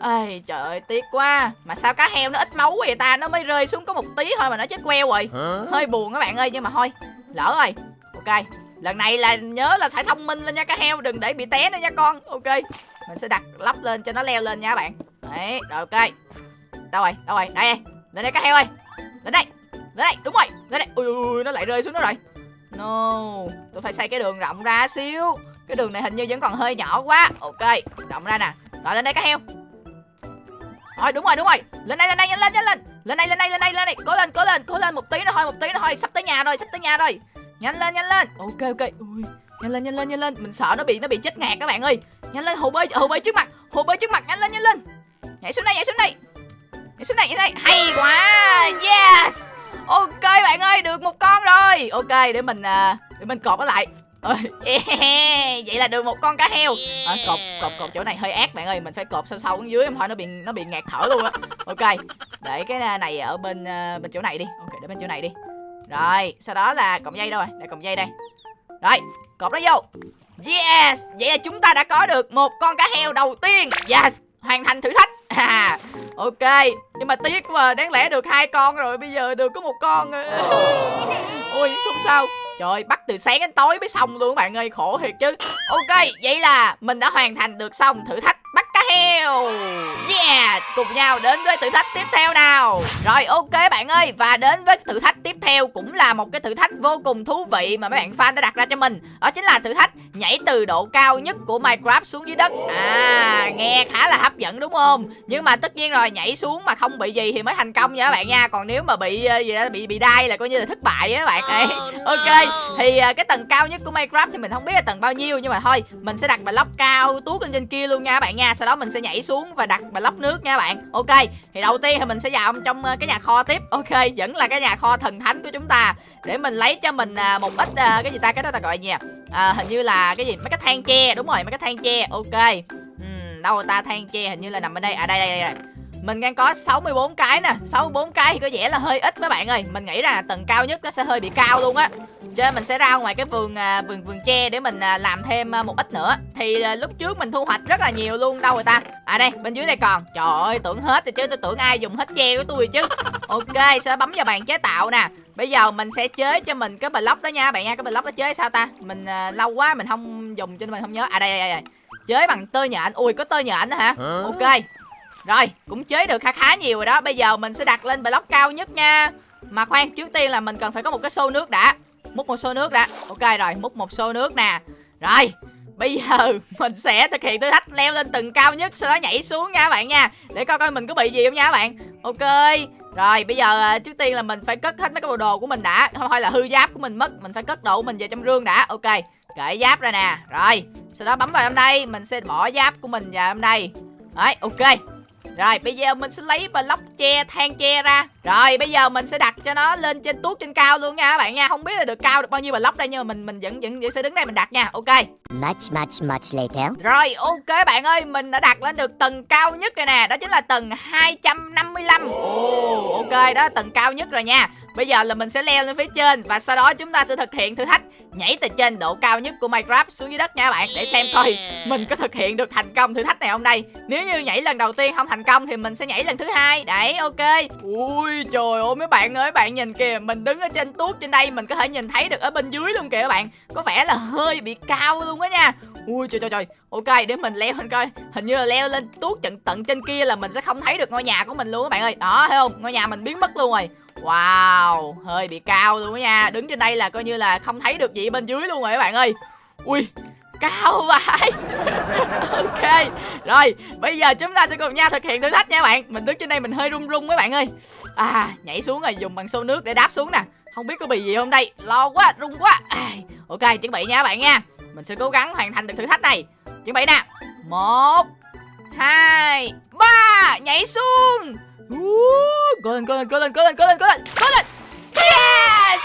Ơi trời ơi tiếc quá. Mà sao cá heo nó ít máu vậy ta? Nó mới rơi xuống có một tí thôi mà nó chết queo rồi. Hơi buồn các bạn ơi nhưng mà thôi lỡ rồi. Ok lần này là nhớ là phải thông minh lên nha cá heo đừng để bị té nữa nha con. Ok mình sẽ đặt lắp lên cho nó leo lên nha các bạn. Đấy rồi ok. Đâu rồi đâu rồi? Đây lên đây cá heo ơi. Lên đây lên đây đúng rồi. Lên đây. Ui, ui nó lại rơi xuống đó rồi no, tôi phải xây cái đường rộng ra xíu. Cái đường này hình như vẫn còn hơi nhỏ quá. Ok, rộng ra nè. Rồi, lên đây cá heo. Rồi, đúng rồi đúng rồi. Lên đây lên đây nhanh lên nhanh lên. Lên đây lên đây lên đây lên đây. Cố lên cố lên cố lên một tí nữa thôi, một tí nữa thôi. Sắp tới nhà rồi, sắp tới nhà rồi. Nhanh lên nhanh lên. Ok ok. Ui, nhanh lên nhanh lên nhanh lên. Mình sợ nó bị nó bị chết ngạt các bạn ơi. Nhanh lên, hồ bơi hồ bơi trước mặt, hồ bơi trước mặt. Nhanh lên nhanh lên. Nhảy xuống đây, nhảy xuống đây. Nhảy xuống đây, nhảy đây. Hay quá. Yes ok bạn ơi được một con rồi. Ok để mình à, để mình cột nó lại. Yeah. vậy là được một con cá heo. À, cột cột cột chỗ này hơi ác bạn ơi mình phải cột sâu sâu xuống dưới không thôi nó bị nó bị ngạt thở luôn á. Ok để cái này ở bên uh, bên chỗ này đi. Ok để bên chỗ này đi. Rồi sau đó là cọng dây đâu rồi đây cọng dây đây. Rồi cột nó vô. Yes vậy là chúng ta đã có được một con cá heo đầu tiên. Yes hoàn thành thử thách À, ok. Nhưng mà tiếc mà đáng lẽ được hai con rồi, bây giờ được có một con à. ui không sao. Trời bắt từ sáng đến tối mới xong luôn các bạn ơi. Khổ thiệt chứ. Ok, vậy là mình đã hoàn thành được xong thử thách heo. Yeah Cùng nhau đến với thử thách tiếp theo nào. Rồi ok bạn ơi Và đến với thử thách tiếp theo Cũng là một cái thử thách vô cùng thú vị Mà mấy bạn fan đã đặt ra cho mình. Đó chính là thử thách nhảy từ độ cao nhất của Minecraft xuống dưới đất. À nghe khá là hấp dẫn đúng không? Nhưng mà tất nhiên rồi nhảy xuống mà không bị gì thì mới thành công nha các bạn nha. Còn nếu mà bị ờ, gì bị bị đai là coi như là thất bại á các bạn. Ê, Ok thì à, cái tầng cao nhất của Minecraft thì mình không biết là tầng bao nhiêu nhưng mà thôi mình sẽ đặt block cao tuốt lên trên kia luôn nha các bạn nha. Sau đó mình sẽ nhảy xuống và đặt block nước nha bạn. Ok thì đầu tiên thì mình sẽ vào trong ờ, cái nhà kho tiếp. Ok vẫn là cái nhà kho thần thánh của chúng ta. Để mình lấy cho mình à, một ít à, cái gì ta cái đó ta gọi gì à? à hình như là cái gì? Mấy cái than tre đúng rồi mấy cái than tre. Ok. Uhm, đâu ta than tre hình như là nằm ở đây. À đây đây đây, đây. Mình đang có 64 cái nè 64 cái thì có vẻ là hơi ít mấy bạn ơi. Mình nghĩ là tầng cao nhất nó sẽ hơi bị cao luôn á. Cho nên mình sẽ ra ngoài cái vườn à, vườn vườn tre để mình à, làm thêm à, một ít nữa. Thì à, lúc trước mình thu hoạch rất là nhiều luôn đâu rồi ta? À đây bên dưới đây còn. Trời ơi tưởng hết rồi chứ tôi tưởng ai dùng hết tre của tôi chứ. Ok sẽ bấm vào bàn chế tạo nè. Bây giờ mình sẽ chế cho mình cái block đó nha bạn nha. Cái block đó chế sao ta? Mình uh, lâu quá mình không dùng cho nên mình không nhớ. À đây đây đây Chế bằng tơ nhện. Ui có tơ nhện nữa hả? Ok rồi, cũng chế được khá khá nhiều rồi đó. Bây giờ mình sẽ đặt lên block cao nhất nha. Mà khoan, trước tiên là mình cần phải có một cái xô nước đã. Múc một xô nước đã. Ok rồi, múc một xô nước nè. Rồi, Bây giờ mình sẽ thực hiện thử thách leo lên tầng cao nhất, Sau đó nhảy xuống nha các bạn nha. Để coi coi mình có bị gì không nha các bạn. Ok, Rồi, bây giờ à, trước tiên là mình phải cất hết mấy cái bộ đồ của mình đã. Không thôi là hư giáp của mình mất, Mình phải cất đồ của mình vào trong rương đã. Ok, Kệ giáp ra nè. Rồi, Sau đó bấm vào trong đây Mình sẽ bỏ giáp của mình vào trong đây Đấy, ok rồi bây giờ mình sẽ lấy block tre than tre ra. Rồi bây giờ mình sẽ đặt cho nó lên trên tuốt trên cao luôn nha các bạn nha. Không biết là được cao được bao nhiêu block đây nhưng mà mình mình vẫn vẫn, vẫn sẽ đứng đây mình đặt nha. Ok. Much, much, much later. Rồi ok bạn ơi Mình đã đặt lên được tầng cao nhất rồi nè. Đó chính là tầng 255 Ồ. Ok đó là tầng cao nhất rồi nha Bây giờ là mình sẽ leo lên phía trên Và sau đó chúng ta sẽ thực hiện thử thách Nhảy từ trên độ cao nhất của Minecraft xuống dưới đất nha các bạn Để xem coi mình có thực hiện được thành công thử thách này không đây. Nếu như nhảy lần đầu tiên không thành công Thì mình sẽ nhảy lần thứ hai. Đấy ok. Ui trời ơi mấy bạn ơi bạn nhìn kìa Mình đứng ở trên tuốt trên đây Mình có thể nhìn thấy được ở bên dưới luôn kìa các bạn. Có vẻ là hơi bị cao luôn á nha. Ui trời trời trời. Ok để mình leo lên coi. Hình như là leo lên tuốt tận tận trên kia là mình sẽ không thấy được ngôi nhà của mình luôn các bạn ơi. Đó thấy không? Ngôi nhà mình biến mất luôn rồi Wow Hơi bị cao luôn đó nha. Đứng trên đây là coi như là không thấy được gì bên dưới luôn rồi các bạn ơi. Ui Cao vậy. Ok Rồi bây giờ chúng ta sẽ cùng nhau thực hiện thử thách nha bạn. Mình đứng trên đây mình hơi run run mấy bạn ơi. À nhảy xuống rồi dùng bằng xô nước để đáp xuống nè. Không biết có bị gì không đây? Lo quá run quá. À, Ok chuẩn bị nha các bạn nha. Mình sẽ cố gắng hoàn thành được thử thách này. Chuẩn bị nè. Một hai ba Nhảy xuống. Cố lên, cố lên, cố lên, cố lên, cố lên, cố lên, cố lên. Yes!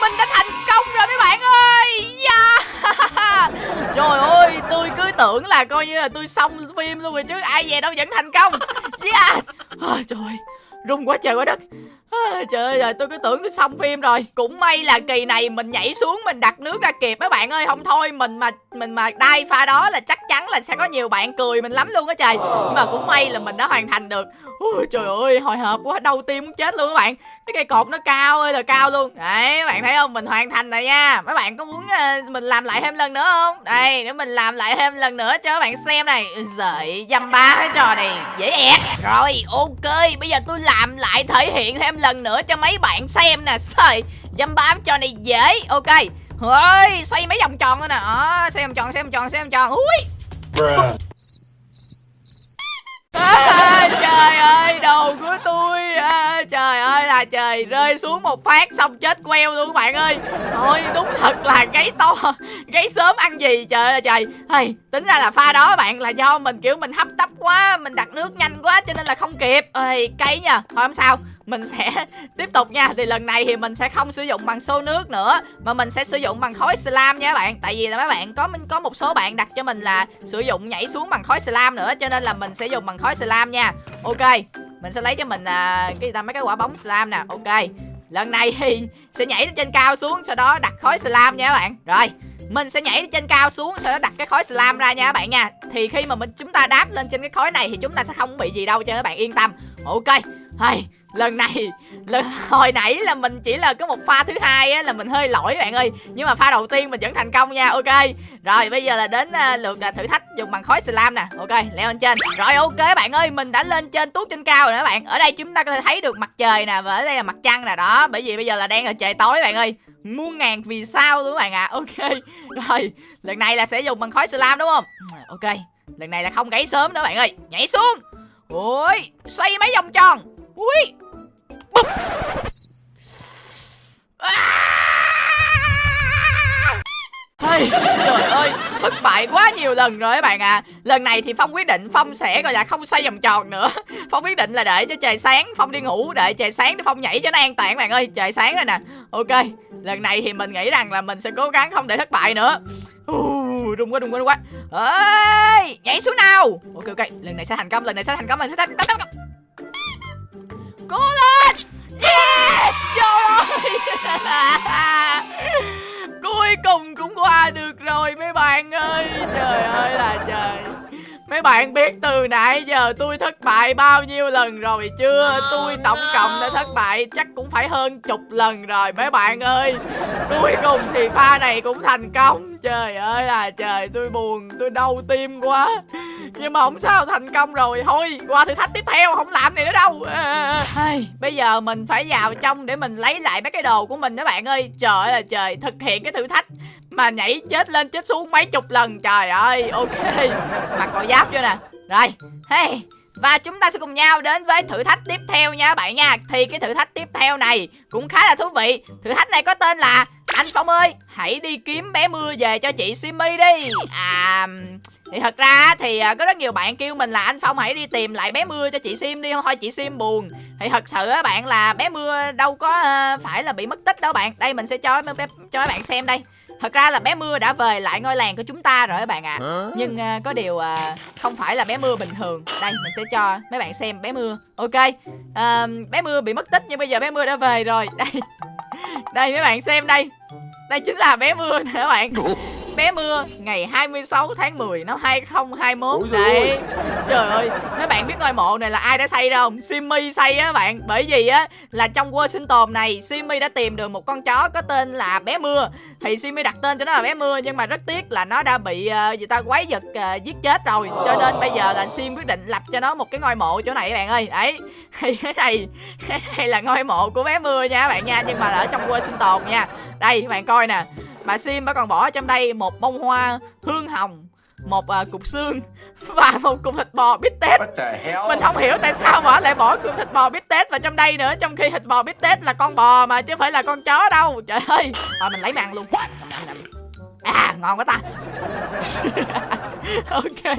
Mình đã thành công rồi mấy bạn ơi. Yeah. Trời ơi, tôi cứ tưởng là coi như là tôi xong phim luôn rồi chứ Ai về đâu vẫn thành công. Yeah! Trời ơi, rung quá trời quá đất à, Trời ơi, tôi cứ tưởng tôi xong phim rồi. Cũng may là kỳ này mình nhảy xuống Mình đặt nước ra kịp mấy bạn ơi. Không thôi mình mà mình mà đai pha đó là chắc chắn là sẽ có nhiều bạn cười mình lắm luôn á trời. Nhưng mà cũng may là mình đã hoàn thành được. Ui, Trời ơi, hồi hộp quá, đau tim muốn chết luôn các bạn. Cái cây cột nó cao ơi là cao luôn. Đấy, các bạn thấy không, mình hoàn thành rồi nha. Mấy bạn có muốn uh, mình làm lại thêm lần nữa không? Đây, để mình làm lại thêm lần nữa cho các bạn xem này. Giời, dăm ba cái trò này. Dễ ẹt. Rồi, ok, bây giờ tôi làm lại thể hiện thêm lần nữa cho mấy bạn xem nè. Dăm ba cái trò này dễ. Ok. Ơi xoay mấy vòng tròn thôi nè. À, xoay vòng tròn xoay vòng tròn xoay vòng tròn. Ui à, trời ơi đầu của tôi. À, trời ơi là trời rơi xuống một phát xong chết queo luôn các bạn ơi. Thôi đúng thật là gáy to gáy sớm ăn gì. Trời ơi trời. Hey, tính ra là pha đó bạn là do mình kiểu mình hấp tấp quá mình đặt nước nhanh quá cho nên là không kịp. Ơi cay nha thôi không sao mình sẽ tiếp tục nha. Thì lần này thì mình sẽ không sử dụng bằng xô nước nữa mà mình sẽ sử dụng bằng khói slam nha các bạn. Tại vì là mấy bạn có có một số bạn đặt cho mình là sử dụng nhảy xuống bằng khói slam nữa cho nên là mình sẽ dùng bằng khói slam nha. Ok mình sẽ lấy cho mình à, cái ta? Mấy cái quả bóng slam nè. Ok lần này thì sẽ nhảy trên cao xuống sau đó đặt khói slam nha các bạn. Rồi mình sẽ nhảy trên cao xuống sau đó đặt cái khối slam ra nha các bạn nha. Thì khi mà mình chúng ta đáp lên trên cái khối này thì chúng ta sẽ không bị gì đâu cho các bạn yên tâm. Ok hay lần này lần hồi nãy là mình chỉ là có một pha thứ hai á là mình hơi lỗi bạn ơi. Nhưng mà pha đầu tiên mình vẫn thành công nha ok. Rồi bây giờ là đến uh, lượt uh, thử thách dùng bằng khối slam nè. Ok leo lên trên. Rồi ok bạn ơi mình đã lên trên tuốt trên cao rồi đó bạn. Ở đây chúng ta có thể thấy được mặt trời nè và ở đây là mặt trăng nè đó. Bởi vì bây giờ là đang ở trời tối bạn ơi. Muôn ngàn vì sao luôn các bạn ạ. À. ok rồi lần này là sẽ dùng bằng khối slam đúng không? Ok lần này là không gãy sớm nữa bạn ơi. Nhảy xuống. Ui xoay mấy vòng tròn ui! Bụp. À! Hey, trời ơi, thất bại quá nhiều lần rồi các bạn ạ. À. Lần này thì Phong quyết định Phong sẽ gọi là không xoay vòng tròn nữa. Phong quyết định là để cho trời sáng Phong đi ngủ để trời sáng để Phong nhảy cho nó an toàn bạn ơi. Trời sáng rồi nè. Ok, lần này thì mình nghĩ rằng là mình sẽ cố gắng không để thất bại nữa. Uh, Rung quá, rung quá, rung quá. Ê, nhảy xuống nào. Ok, ok, lần này sẽ thành công, lần này sẽ thành công, lần này sẽ thành công. Cố lên! Yes, Trời ơi! Cuối cùng cũng qua được rồi, mấy bạn ơi. Trời ơi là trời. Mấy bạn biết từ nãy giờ tôi thất bại bao nhiêu lần rồi chưa? Tôi tổng cộng đã thất bại chắc cũng phải hơn chục lần rồi, mấy bạn ơi. Cuối cùng thì pha này cũng thành công. Trời ơi là trời tôi buồn tôi đau tim quá. Nhưng mà không sao thành công rồi. Thôi qua thử thách tiếp theo không làm này nữa đâu. À, à, à. Bây giờ mình phải vào trong để mình lấy lại mấy cái đồ của mình đó bạn ơi. Trời ơi là trời thực hiện cái thử thách mà nhảy chết lên chết xuống mấy chục lần. Trời ơi ok. Mặc cò giáp vô nè. Rồi hey và chúng ta sẽ cùng nhau đến với thử thách tiếp theo nha bạn nha. Thì cái thử thách tiếp theo này cũng khá là thú vị. Thử thách này có tên là anh Phong ơi, hãy đi kiếm bé mưa về cho chị Simi đi. À thì thật ra thì à, có rất nhiều bạn kêu mình là anh Phong, hãy đi tìm lại bé mưa cho chị Sim đi không thôi chị Sim buồn. Thì thật sự á bạn, là bé mưa đâu có à, phải là bị mất tích đâu bạn. Đây mình sẽ cho cho các bạn xem đây. Thật ra là bé Mưa đã về lại ngôi làng của chúng ta rồi các bạn ạ. À. Nhưng uh, có điều uh, không phải là bé Mưa bình thường. Đây mình sẽ cho mấy bạn xem bé Mưa. Ok uh, Bé Mưa bị mất tích nhưng bây giờ bé Mưa đã về rồi. Đây Đây mấy bạn xem đây. Đây chính là bé Mưa nè các bạn bé mưa ngày 26 tháng 10 năm 2021 Ủa đấy. trời ơi mấy bạn biết ngôi mộ này là ai đã xây đâu? Simmy xây á bạn bởi vì á là trong tồn này Simmy đã tìm được một con chó có tên là bé mưa. Thì Simmy đặt tên cho nó là bé mưa nhưng mà rất tiếc là nó đã bị uh, người ta quái vật uh, giết chết rồi. Cho nên bây giờ là Sim quyết định lập cho nó một cái ngôi mộ chỗ này các bạn ơi. Đấy thì cái này cái này là ngôi mộ của bé mưa nha các bạn nha nhưng mà là ở trong tồn nha. Đây các bạn coi nè Bà Sim bà còn bỏ trong đây một bông hoa hương hồng một uh, cục xương và một cục thịt bò bít tết. Mình không hiểu tại sao mà lại bỏ cục thịt bò bít tết vào trong đây nữa trong khi thịt bò bít tết là con bò mà chứ không phải là con chó đâu. Trời ơi rồi mình lấy màn luôn. À ngon quá ta. Ok.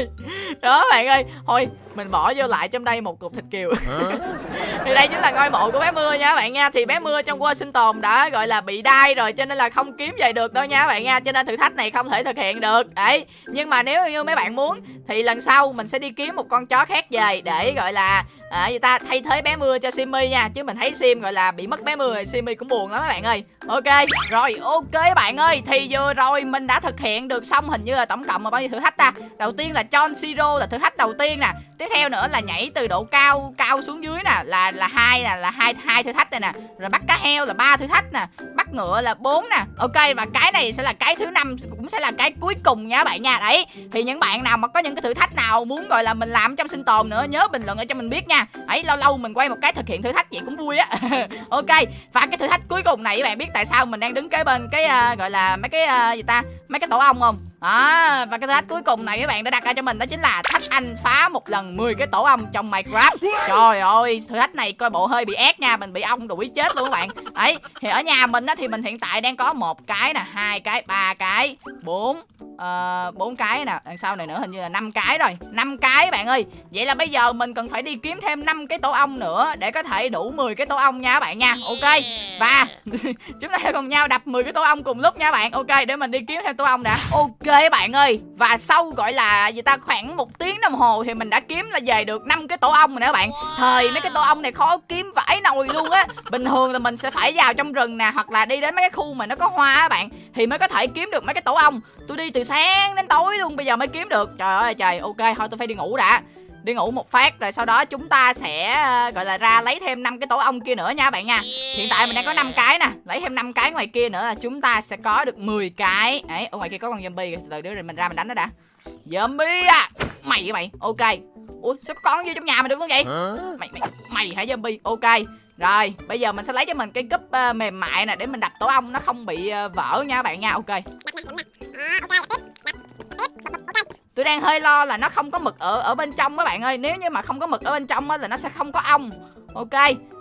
Đó bạn ơi thôi mình bỏ vô lại trong đây một cục thịt kiều. Thì đây chính là ngôi mộ của bé mưa nha bạn nha. Thì bé mưa trong world sinh tồn đã gọi là bị đai rồi cho nên là không kiếm về được đâu nha bạn nha. Cho nên thử thách này không thể thực hiện được. Đấy nhưng mà nếu như mấy bạn muốn thì lần sau mình sẽ đi kiếm một con chó khác về để gọi là à, người ta thay thế bé mưa cho Simmy nha. Chứ mình thấy Sim gọi là bị mất bé mưa Simmy cũng buồn lắm các bạn ơi. Ok rồi ok bạn ơi. Thì vừa rồi mình đã thực hiện được xong hình như là tổng cộng là bao nhiêu thử thách ta? Đầu tiên là John Zero là thử thách đầu tiên nè. Tiếp theo nữa là nhảy từ độ cao cao xuống dưới nè là là hai nè là hai hai thử thách này nè rồi bắt cá heo là ba thử thách nè bắt ngựa là bốn nè. Ok và cái này sẽ là cái thứ năm cũng sẽ là cái cuối cùng nha bạn nha. Đấy thì những bạn nào mà có những cái thử thách nào muốn gọi là mình làm trong sinh tồn nữa nhớ bình luận ở cho mình biết nha. Ấy lâu lâu mình quay một cái thực hiện thử thách vậy cũng vui á. Ok và cái thử thách cuối cùng này các bạn biết tại sao mình đang đứng kế bên cái uh, gọi là mấy cái uh, gì ta mấy cái tổ ong không? Đó và cái thách cuối cùng này các bạn đã đặt ra cho mình đó chính là thách anh phá một lần 10 cái tổ ong trong Minecraft. Trời ơi, thử thách này coi bộ hơi bị ép nha, mình bị ong đuổi chết luôn các bạn. Đấy, thì ở nhà mình á thì mình hiện tại đang có một cái nè, hai cái, ba cái, bốn ờ, bốn cái nè. Đằng sau này nữa hình như là năm cái rồi. Năm cái bạn ơi. Vậy là bây giờ mình cần phải đi kiếm thêm 5 cái tổ ong nữa để có thể đủ 10 cái tổ ong nha các bạn nha. Ok. Và chúng ta cùng nhau đập 10 cái tổ ong cùng lúc nha bạn. Ok để mình đi kiếm thêm tổ ong đã. Ok bạn ơi. Và sau gọi là gì ta khoảng một tiếng đồng hồ thì mình đã kiếm là về được 5 cái tổ ong rồi nè các bạn thời mấy cái tổ ong này khó kiếm vãi nồi luôn á. Bình thường là mình sẽ phải vào trong rừng nè hoặc là đi đến mấy cái khu mà nó có hoa á bạn thì mới có thể kiếm được mấy cái tổ ong. Tôi đi từ sáng đến tối luôn bây giờ mới kiếm được. Trời ơi trời ok thôi tôi phải đi ngủ đã. Đi ngủ một phát rồi sau đó chúng ta sẽ ờ, gọi là ra lấy thêm năm cái tổ ong kia nữa nha bạn nha. Hiện tại mình đang có 5 cái nè lấy thêm 5 cái ngoài kia nữa là chúng ta sẽ có được 10 cái. Ấy ở ngoài kia có con zombie kìa. từ từ đứa rồi mình ra mình đánh nó đã. Zombie à mày vậy mày ok. Ủa sao có con vô trong nhà mình được không vậy? Mày mày mày hả zombie? Ok. Rồi bây giờ mình sẽ lấy cho mình cái cúp ờ, mềm mại nè để mình đập tổ ong nó không bị ờ, vỡ nha các bạn nha ok Tôi đang hơi lo là nó không có mực ở ở bên trong các bạn ơi. Nếu như mà không có mực ở bên trong á là nó sẽ không có ong. Ok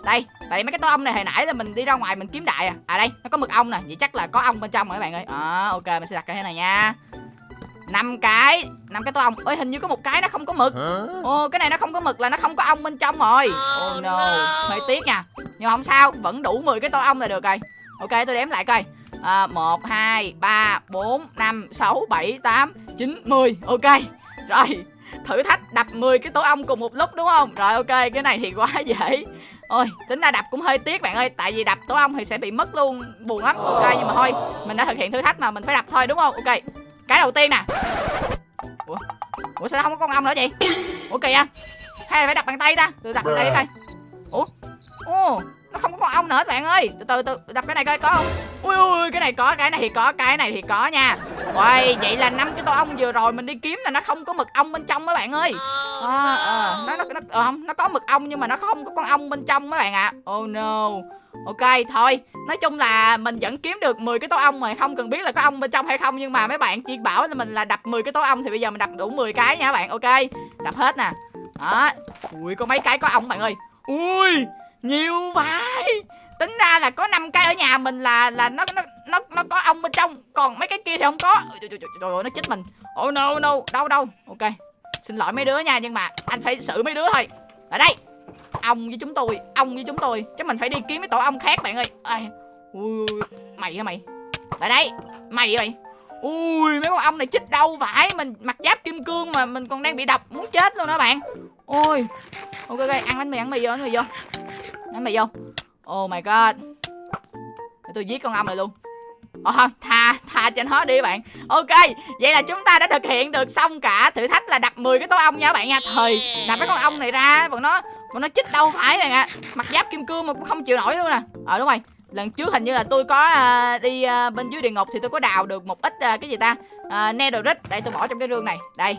đây tại mấy cái tổ ong này hồi nãy là mình đi ra ngoài mình kiếm đại à. À đây nó có mực ong nè. Vậy chắc là có ong bên trong rồi các bạn ơi. À, ok mình sẽ đặt cái thế này nha. Năm cái năm cái tổ ong. Ơi hình như có một cái nó không có mực. Ồ cái này nó không có mực là nó không có ong bên trong rồi. Oh no hơi tiếc nha. Nhưng mà không sao vẫn đủ 10 cái tổ ong là được rồi. Ok tôi đếm lại coi à, 1, 2, 3, 4, 5, 6, 7, 8, 9, 10 Ok Rồi. Thử thách đập 10 cái tổ ong cùng một lúc đúng không? Rồi ok cái này thì quá dễ. Ôi tính ra đập cũng hơi tiếc bạn ơi Tại vì đập tổ ong thì sẽ bị mất luôn Buồn lắm. Ok nhưng mà thôi Mình đã thực hiện thử thách mà mình phải đập thôi đúng không? Ok Cái đầu tiên nè. Ủa Ủa sao không có con ong nữa vậy? Ủa kìa Hay là phải đập bằng tay ta? Tôi đập bằng tay coi Ủa Ồ nó không có con ong nữa các bạn ơi. Từ từ từ đập cái này coi có không? Ui ui cái này có cái này thì có cái này thì có nha. Ôi, vậy là năm cái tổ ong vừa rồi mình đi kiếm là nó không có mực ong bên trong các bạn ơi. À, à, nó nó nó không nó có mực ong nhưng mà nó không có con ong bên trong các bạn ạ. Oh no. Ok thôi. Nói chung là mình vẫn kiếm được 10 cái tổ ong mà không cần biết là có ong bên trong hay không nhưng mà mấy bạn chỉ bảo là mình là đập 10 cái tổ ong thì bây giờ mình đập đủ 10 cái nha các bạn. Ok đập hết nè. Đó. Ui có mấy cái có ong bạn ơi. Ui nhiều vãi tính ra là có 5 cái ở nhà mình là là nó nó nó nó có ong bên trong còn mấy cái kia thì không có. Rồi trời, trời, trời, ơi nó chích mình. Oh no no đâu đâu. Ok xin lỗi mấy đứa nha nhưng mà anh phải xử mấy đứa thôi. Ở đây ong với chúng tôi ong với chúng tôi. Chắc mình phải đi kiếm cái tổ ong khác bạn ơi. Ai, ui mày hả mày? Lại đây mày hả mày? Ui mấy con ong này chích đâu vãi mình mặc giáp kim cương mà mình còn đang bị độc muốn chết luôn đó bạn. Ôi ok ok ăn bánh mì ăn mì vô ăn mì vô. Đánh mày vô. Oh my god. Để tôi giết con ong này luôn. Ờ, Ồ, tha tha cho nó đi bạn. Ok, vậy là chúng ta đã thực hiện được xong cả thử thách là đặt 10 cái tổ ong nha các bạn nha. Thời, đặt cái con ong này ra Bọn nó bọn nó chích đâu phải bạn ạ. Mặt giáp kim cương mà cũng không chịu nổi luôn nè. Ờ đúng rồi, lần trước hình như là tôi có uh, đi uh, bên dưới địa ngục Thì tôi có đào được một ít uh, cái gì ta? Uh, Netherite, đây tôi bỏ trong cái rương này. Đây,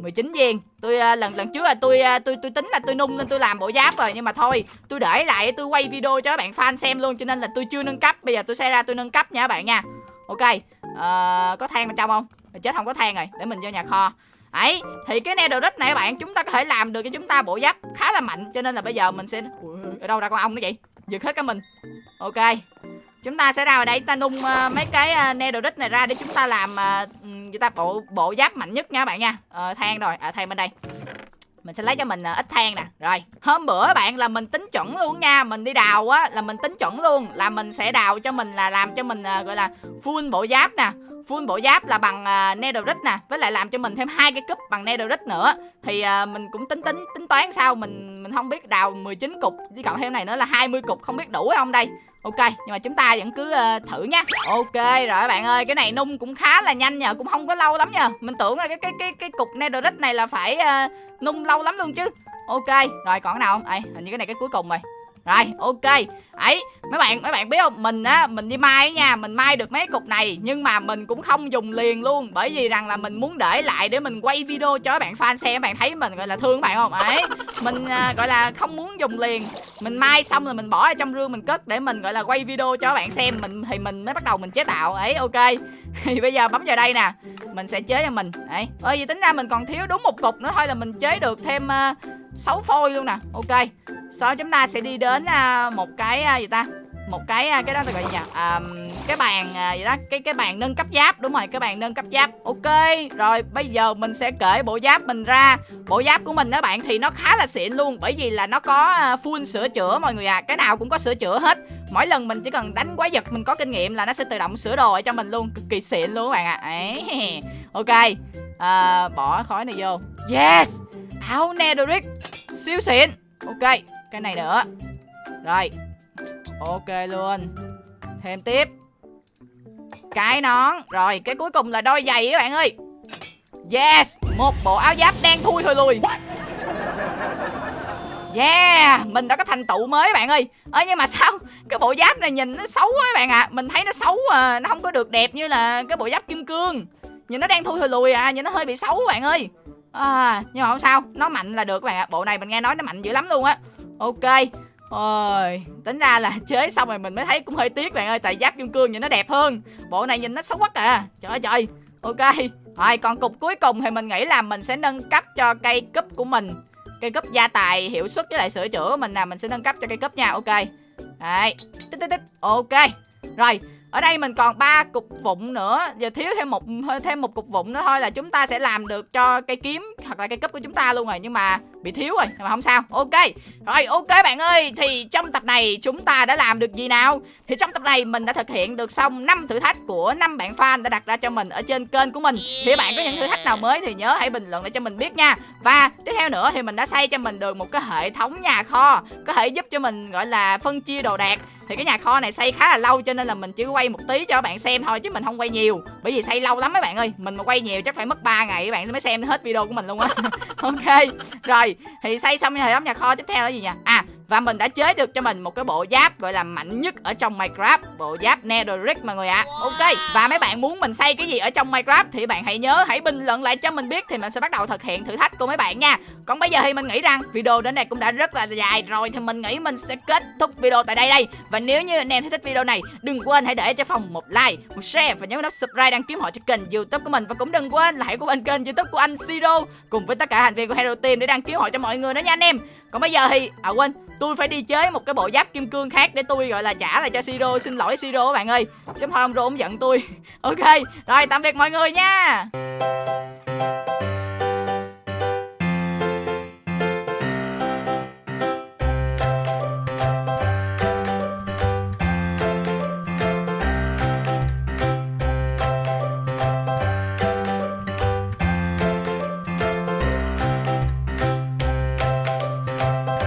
19 viên. Tôi uh, lần lần trước là tôi uh, tôi tôi tính là tôi nung lên tôi làm bộ giáp rồi nhưng mà thôi tôi để lại tôi quay video cho các bạn fan xem luôn cho nên là tôi chưa nâng cấp. Bây giờ tôi sẽ ra tôi nâng cấp nha các bạn nha. Ok uh, có than bên trong không? Mình chết không có than rồi để mình vô nhà kho. Ấy thì cái netherite này các bạn chúng ta có thể làm được cho chúng ta bộ giáp khá là mạnh cho nên là bây giờ mình sẽ Ui, ở đâu ra con ong nữa vậy? Giật hết cả mình. Ok chúng ta sẽ ra ở đây ta nung uh, mấy cái uh, netherite này ra để chúng ta làm uh, người ta bộ bộ giáp mạnh nhất nha các bạn nha. Uh, than rồi à, than bên đây. Mình sẽ lấy cho mình uh, ít than nè. Rồi hôm bữa bạn là mình tính chuẩn luôn nha. Mình đi đào á là mình tính chuẩn luôn. Là mình sẽ đào cho mình là làm cho mình uh, gọi là full bộ giáp nè. Full bộ giáp là bằng uh, netherite nè. Với lại làm cho mình thêm hai cái cúp bằng netherite nữa. Thì uh, mình cũng tính tính tính toán sao mình mình không biết đào 19 cục chỉ cộng thêm này nữa là 20 cục không biết đủ hay không đây Ok, nhưng mà chúng ta vẫn cứ uh, thử nha. Ok, rồi các bạn ơi, cái này nung cũng khá là nhanh nhờ, cũng không có lâu lắm nhờ. Mình tưởng là cái cái cái cái cục netherite này là phải uh, nung lâu lắm luôn chứ. Ok, rồi còn cái nào không? Ấy, hình như cái này cái cuối cùng rồi. Rồi, ok. Ấy, mấy bạn mấy bạn biết không? Mình á, mình đi mai nha, mình mai được mấy cục này nhưng mà mình cũng không dùng liền luôn bởi vì rằng là mình muốn để lại để mình quay video cho các bạn fan xem, các bạn thấy mình gọi là thương các bạn không? Ấy, mình à, gọi là không muốn dùng liền. Mình mai xong rồi mình bỏ ở trong rương mình cất để mình gọi là quay video cho các bạn xem, mình thì mình mới bắt đầu mình chế tạo. Ấy, ok. thì bây giờ bấm vào đây nè. Mình sẽ chế cho mình. Đấy. Ơi vì tính ra mình còn thiếu đúng một cục nữa thôi là mình chế được thêm uh, 6 phôi luôn nè. Ok. Sau chúng ta sẽ đi đến à, một cái à, gì ta? Một cái à, cái đó là gọi gì nhỉ? À, cái bàn à, gì đó cái cái bàn nâng cấp giáp. Đúng rồi cái bàn nâng cấp giáp. Ok. Rồi bây giờ mình sẽ kể bộ giáp mình ra. Bộ giáp của mình đó bạn thì nó khá là xịn luôn. Bởi vì là nó có full sửa chữa mọi người à cái nào cũng có sửa chữa hết. Mỗi lần mình chỉ cần đánh quái vật mình có kinh nghiệm là nó sẽ tự động sửa đồ cho mình luôn. Cực kỳ xịn luôn các bạn ạ. À. Ok. À, bỏ khói này vô. Yes! Áo netherite siêu xịn. Ok cái này nữa. Rồi ok luôn. Thêm tiếp. Cái nón. Rồi cái cuối cùng là đôi giày các bạn ơi. Yes một bộ áo giáp đen thui thôi lùi. Yeah, mình đã có thành tựu mới bạn ơi. Ơ nhưng mà sao Cái bộ giáp này nhìn nó xấu quá bạn ạ? À. Mình thấy nó xấu à Nó không có được đẹp như là cái bộ giáp kim cương. Nhìn nó đang thui thôi lùi à Nhìn nó hơi bị xấu bạn ơi à, Nhưng mà không sao Nó mạnh là được các bạn ạ. À. Bộ này mình nghe nói nó mạnh dữ lắm luôn á. Ok Ôi, tính ra là chế xong rồi mình mới thấy cũng hơi tiếc bạn ơi Tại giáp kim cương nhìn nó đẹp hơn. Bộ này nhìn nó xấu quá à Trời ơi trời. Ok Rồi còn cục cuối cùng thì mình nghĩ là mình sẽ nâng cấp cho cây cúp của mình. Cây cúp gia tài hiệu suất với lại sửa chữa của mình là Mình sẽ nâng cấp cho cây cúp nha. Ok. Đấy. Tích tích tích. Ok. Rồi ở đây mình còn ba cục vụn nữa, giờ thiếu thêm một thêm một cục vụn nữa thôi là chúng ta sẽ làm được cho cây kiếm hoặc là cây cấp của chúng ta luôn rồi, nhưng mà bị thiếu rồi, nhưng mà không sao. Ok, rồi, ok bạn ơi, thì trong tập này chúng ta đã làm được gì nào? Thì trong tập này mình đã thực hiện được xong năm thử thách của năm bạn fan đã đặt ra cho mình ở trên kênh của mình. Thì bạn có những thử thách nào mới thì nhớ hãy bình luận để cho mình biết nha. Và tiếp theo nữa thì mình đã xây cho mình được một cái hệ thống nhà kho, có thể giúp cho mình, gọi là, phân chia đồ đạc thì cái nhà kho này xây khá là lâu cho nên là mình chỉ quay một tí cho các bạn xem thôi, chứ mình không quay nhiều. Bởi vì xây lâu lắm mấy bạn ơi, mình mà quay nhiều chắc phải mất 3 ngày các bạn mới xem hết video của mình luôn á. Ok, rồi, thì xây xong hệ thống nhà kho tiếp theo là gì nhỉ? À và mình đã chế được cho mình một cái bộ giáp gọi là mạnh nhất ở trong Minecraft. Bộ giáp Netherite mọi người ạ. À. Ok Và mấy bạn muốn mình xây cái gì ở trong Minecraft Thì bạn hãy nhớ hãy bình luận lại cho mình biết Thì mình sẽ bắt đầu thực hiện thử thách của mấy bạn nha. Còn bây giờ thì mình nghĩ rằng video đến đây cũng đã rất là dài rồi Thì mình nghĩ mình sẽ kết thúc video tại đây đây. Và nếu như anh em thấy thích video này Đừng quên hãy để cho phòng một like, một share Và nhấn nút subscribe đăng ký họ cho kênh youtube của mình. Và cũng đừng quên là hãy của bên kênh youtube của anh Siro Cùng với tất cả thành viên của Hero Team để đăng ký họ cho mọi người nữa nha anh em còn bây giờ thì À quên, tôi phải đi chế một cái bộ giáp kim cương khác để tôi gọi là trả lại cho Siro xin lỗi Siro các bạn ơi. Chứ thôi ông Rô ông giận tôi. Ok, rồi, tạm biệt mọi người nha.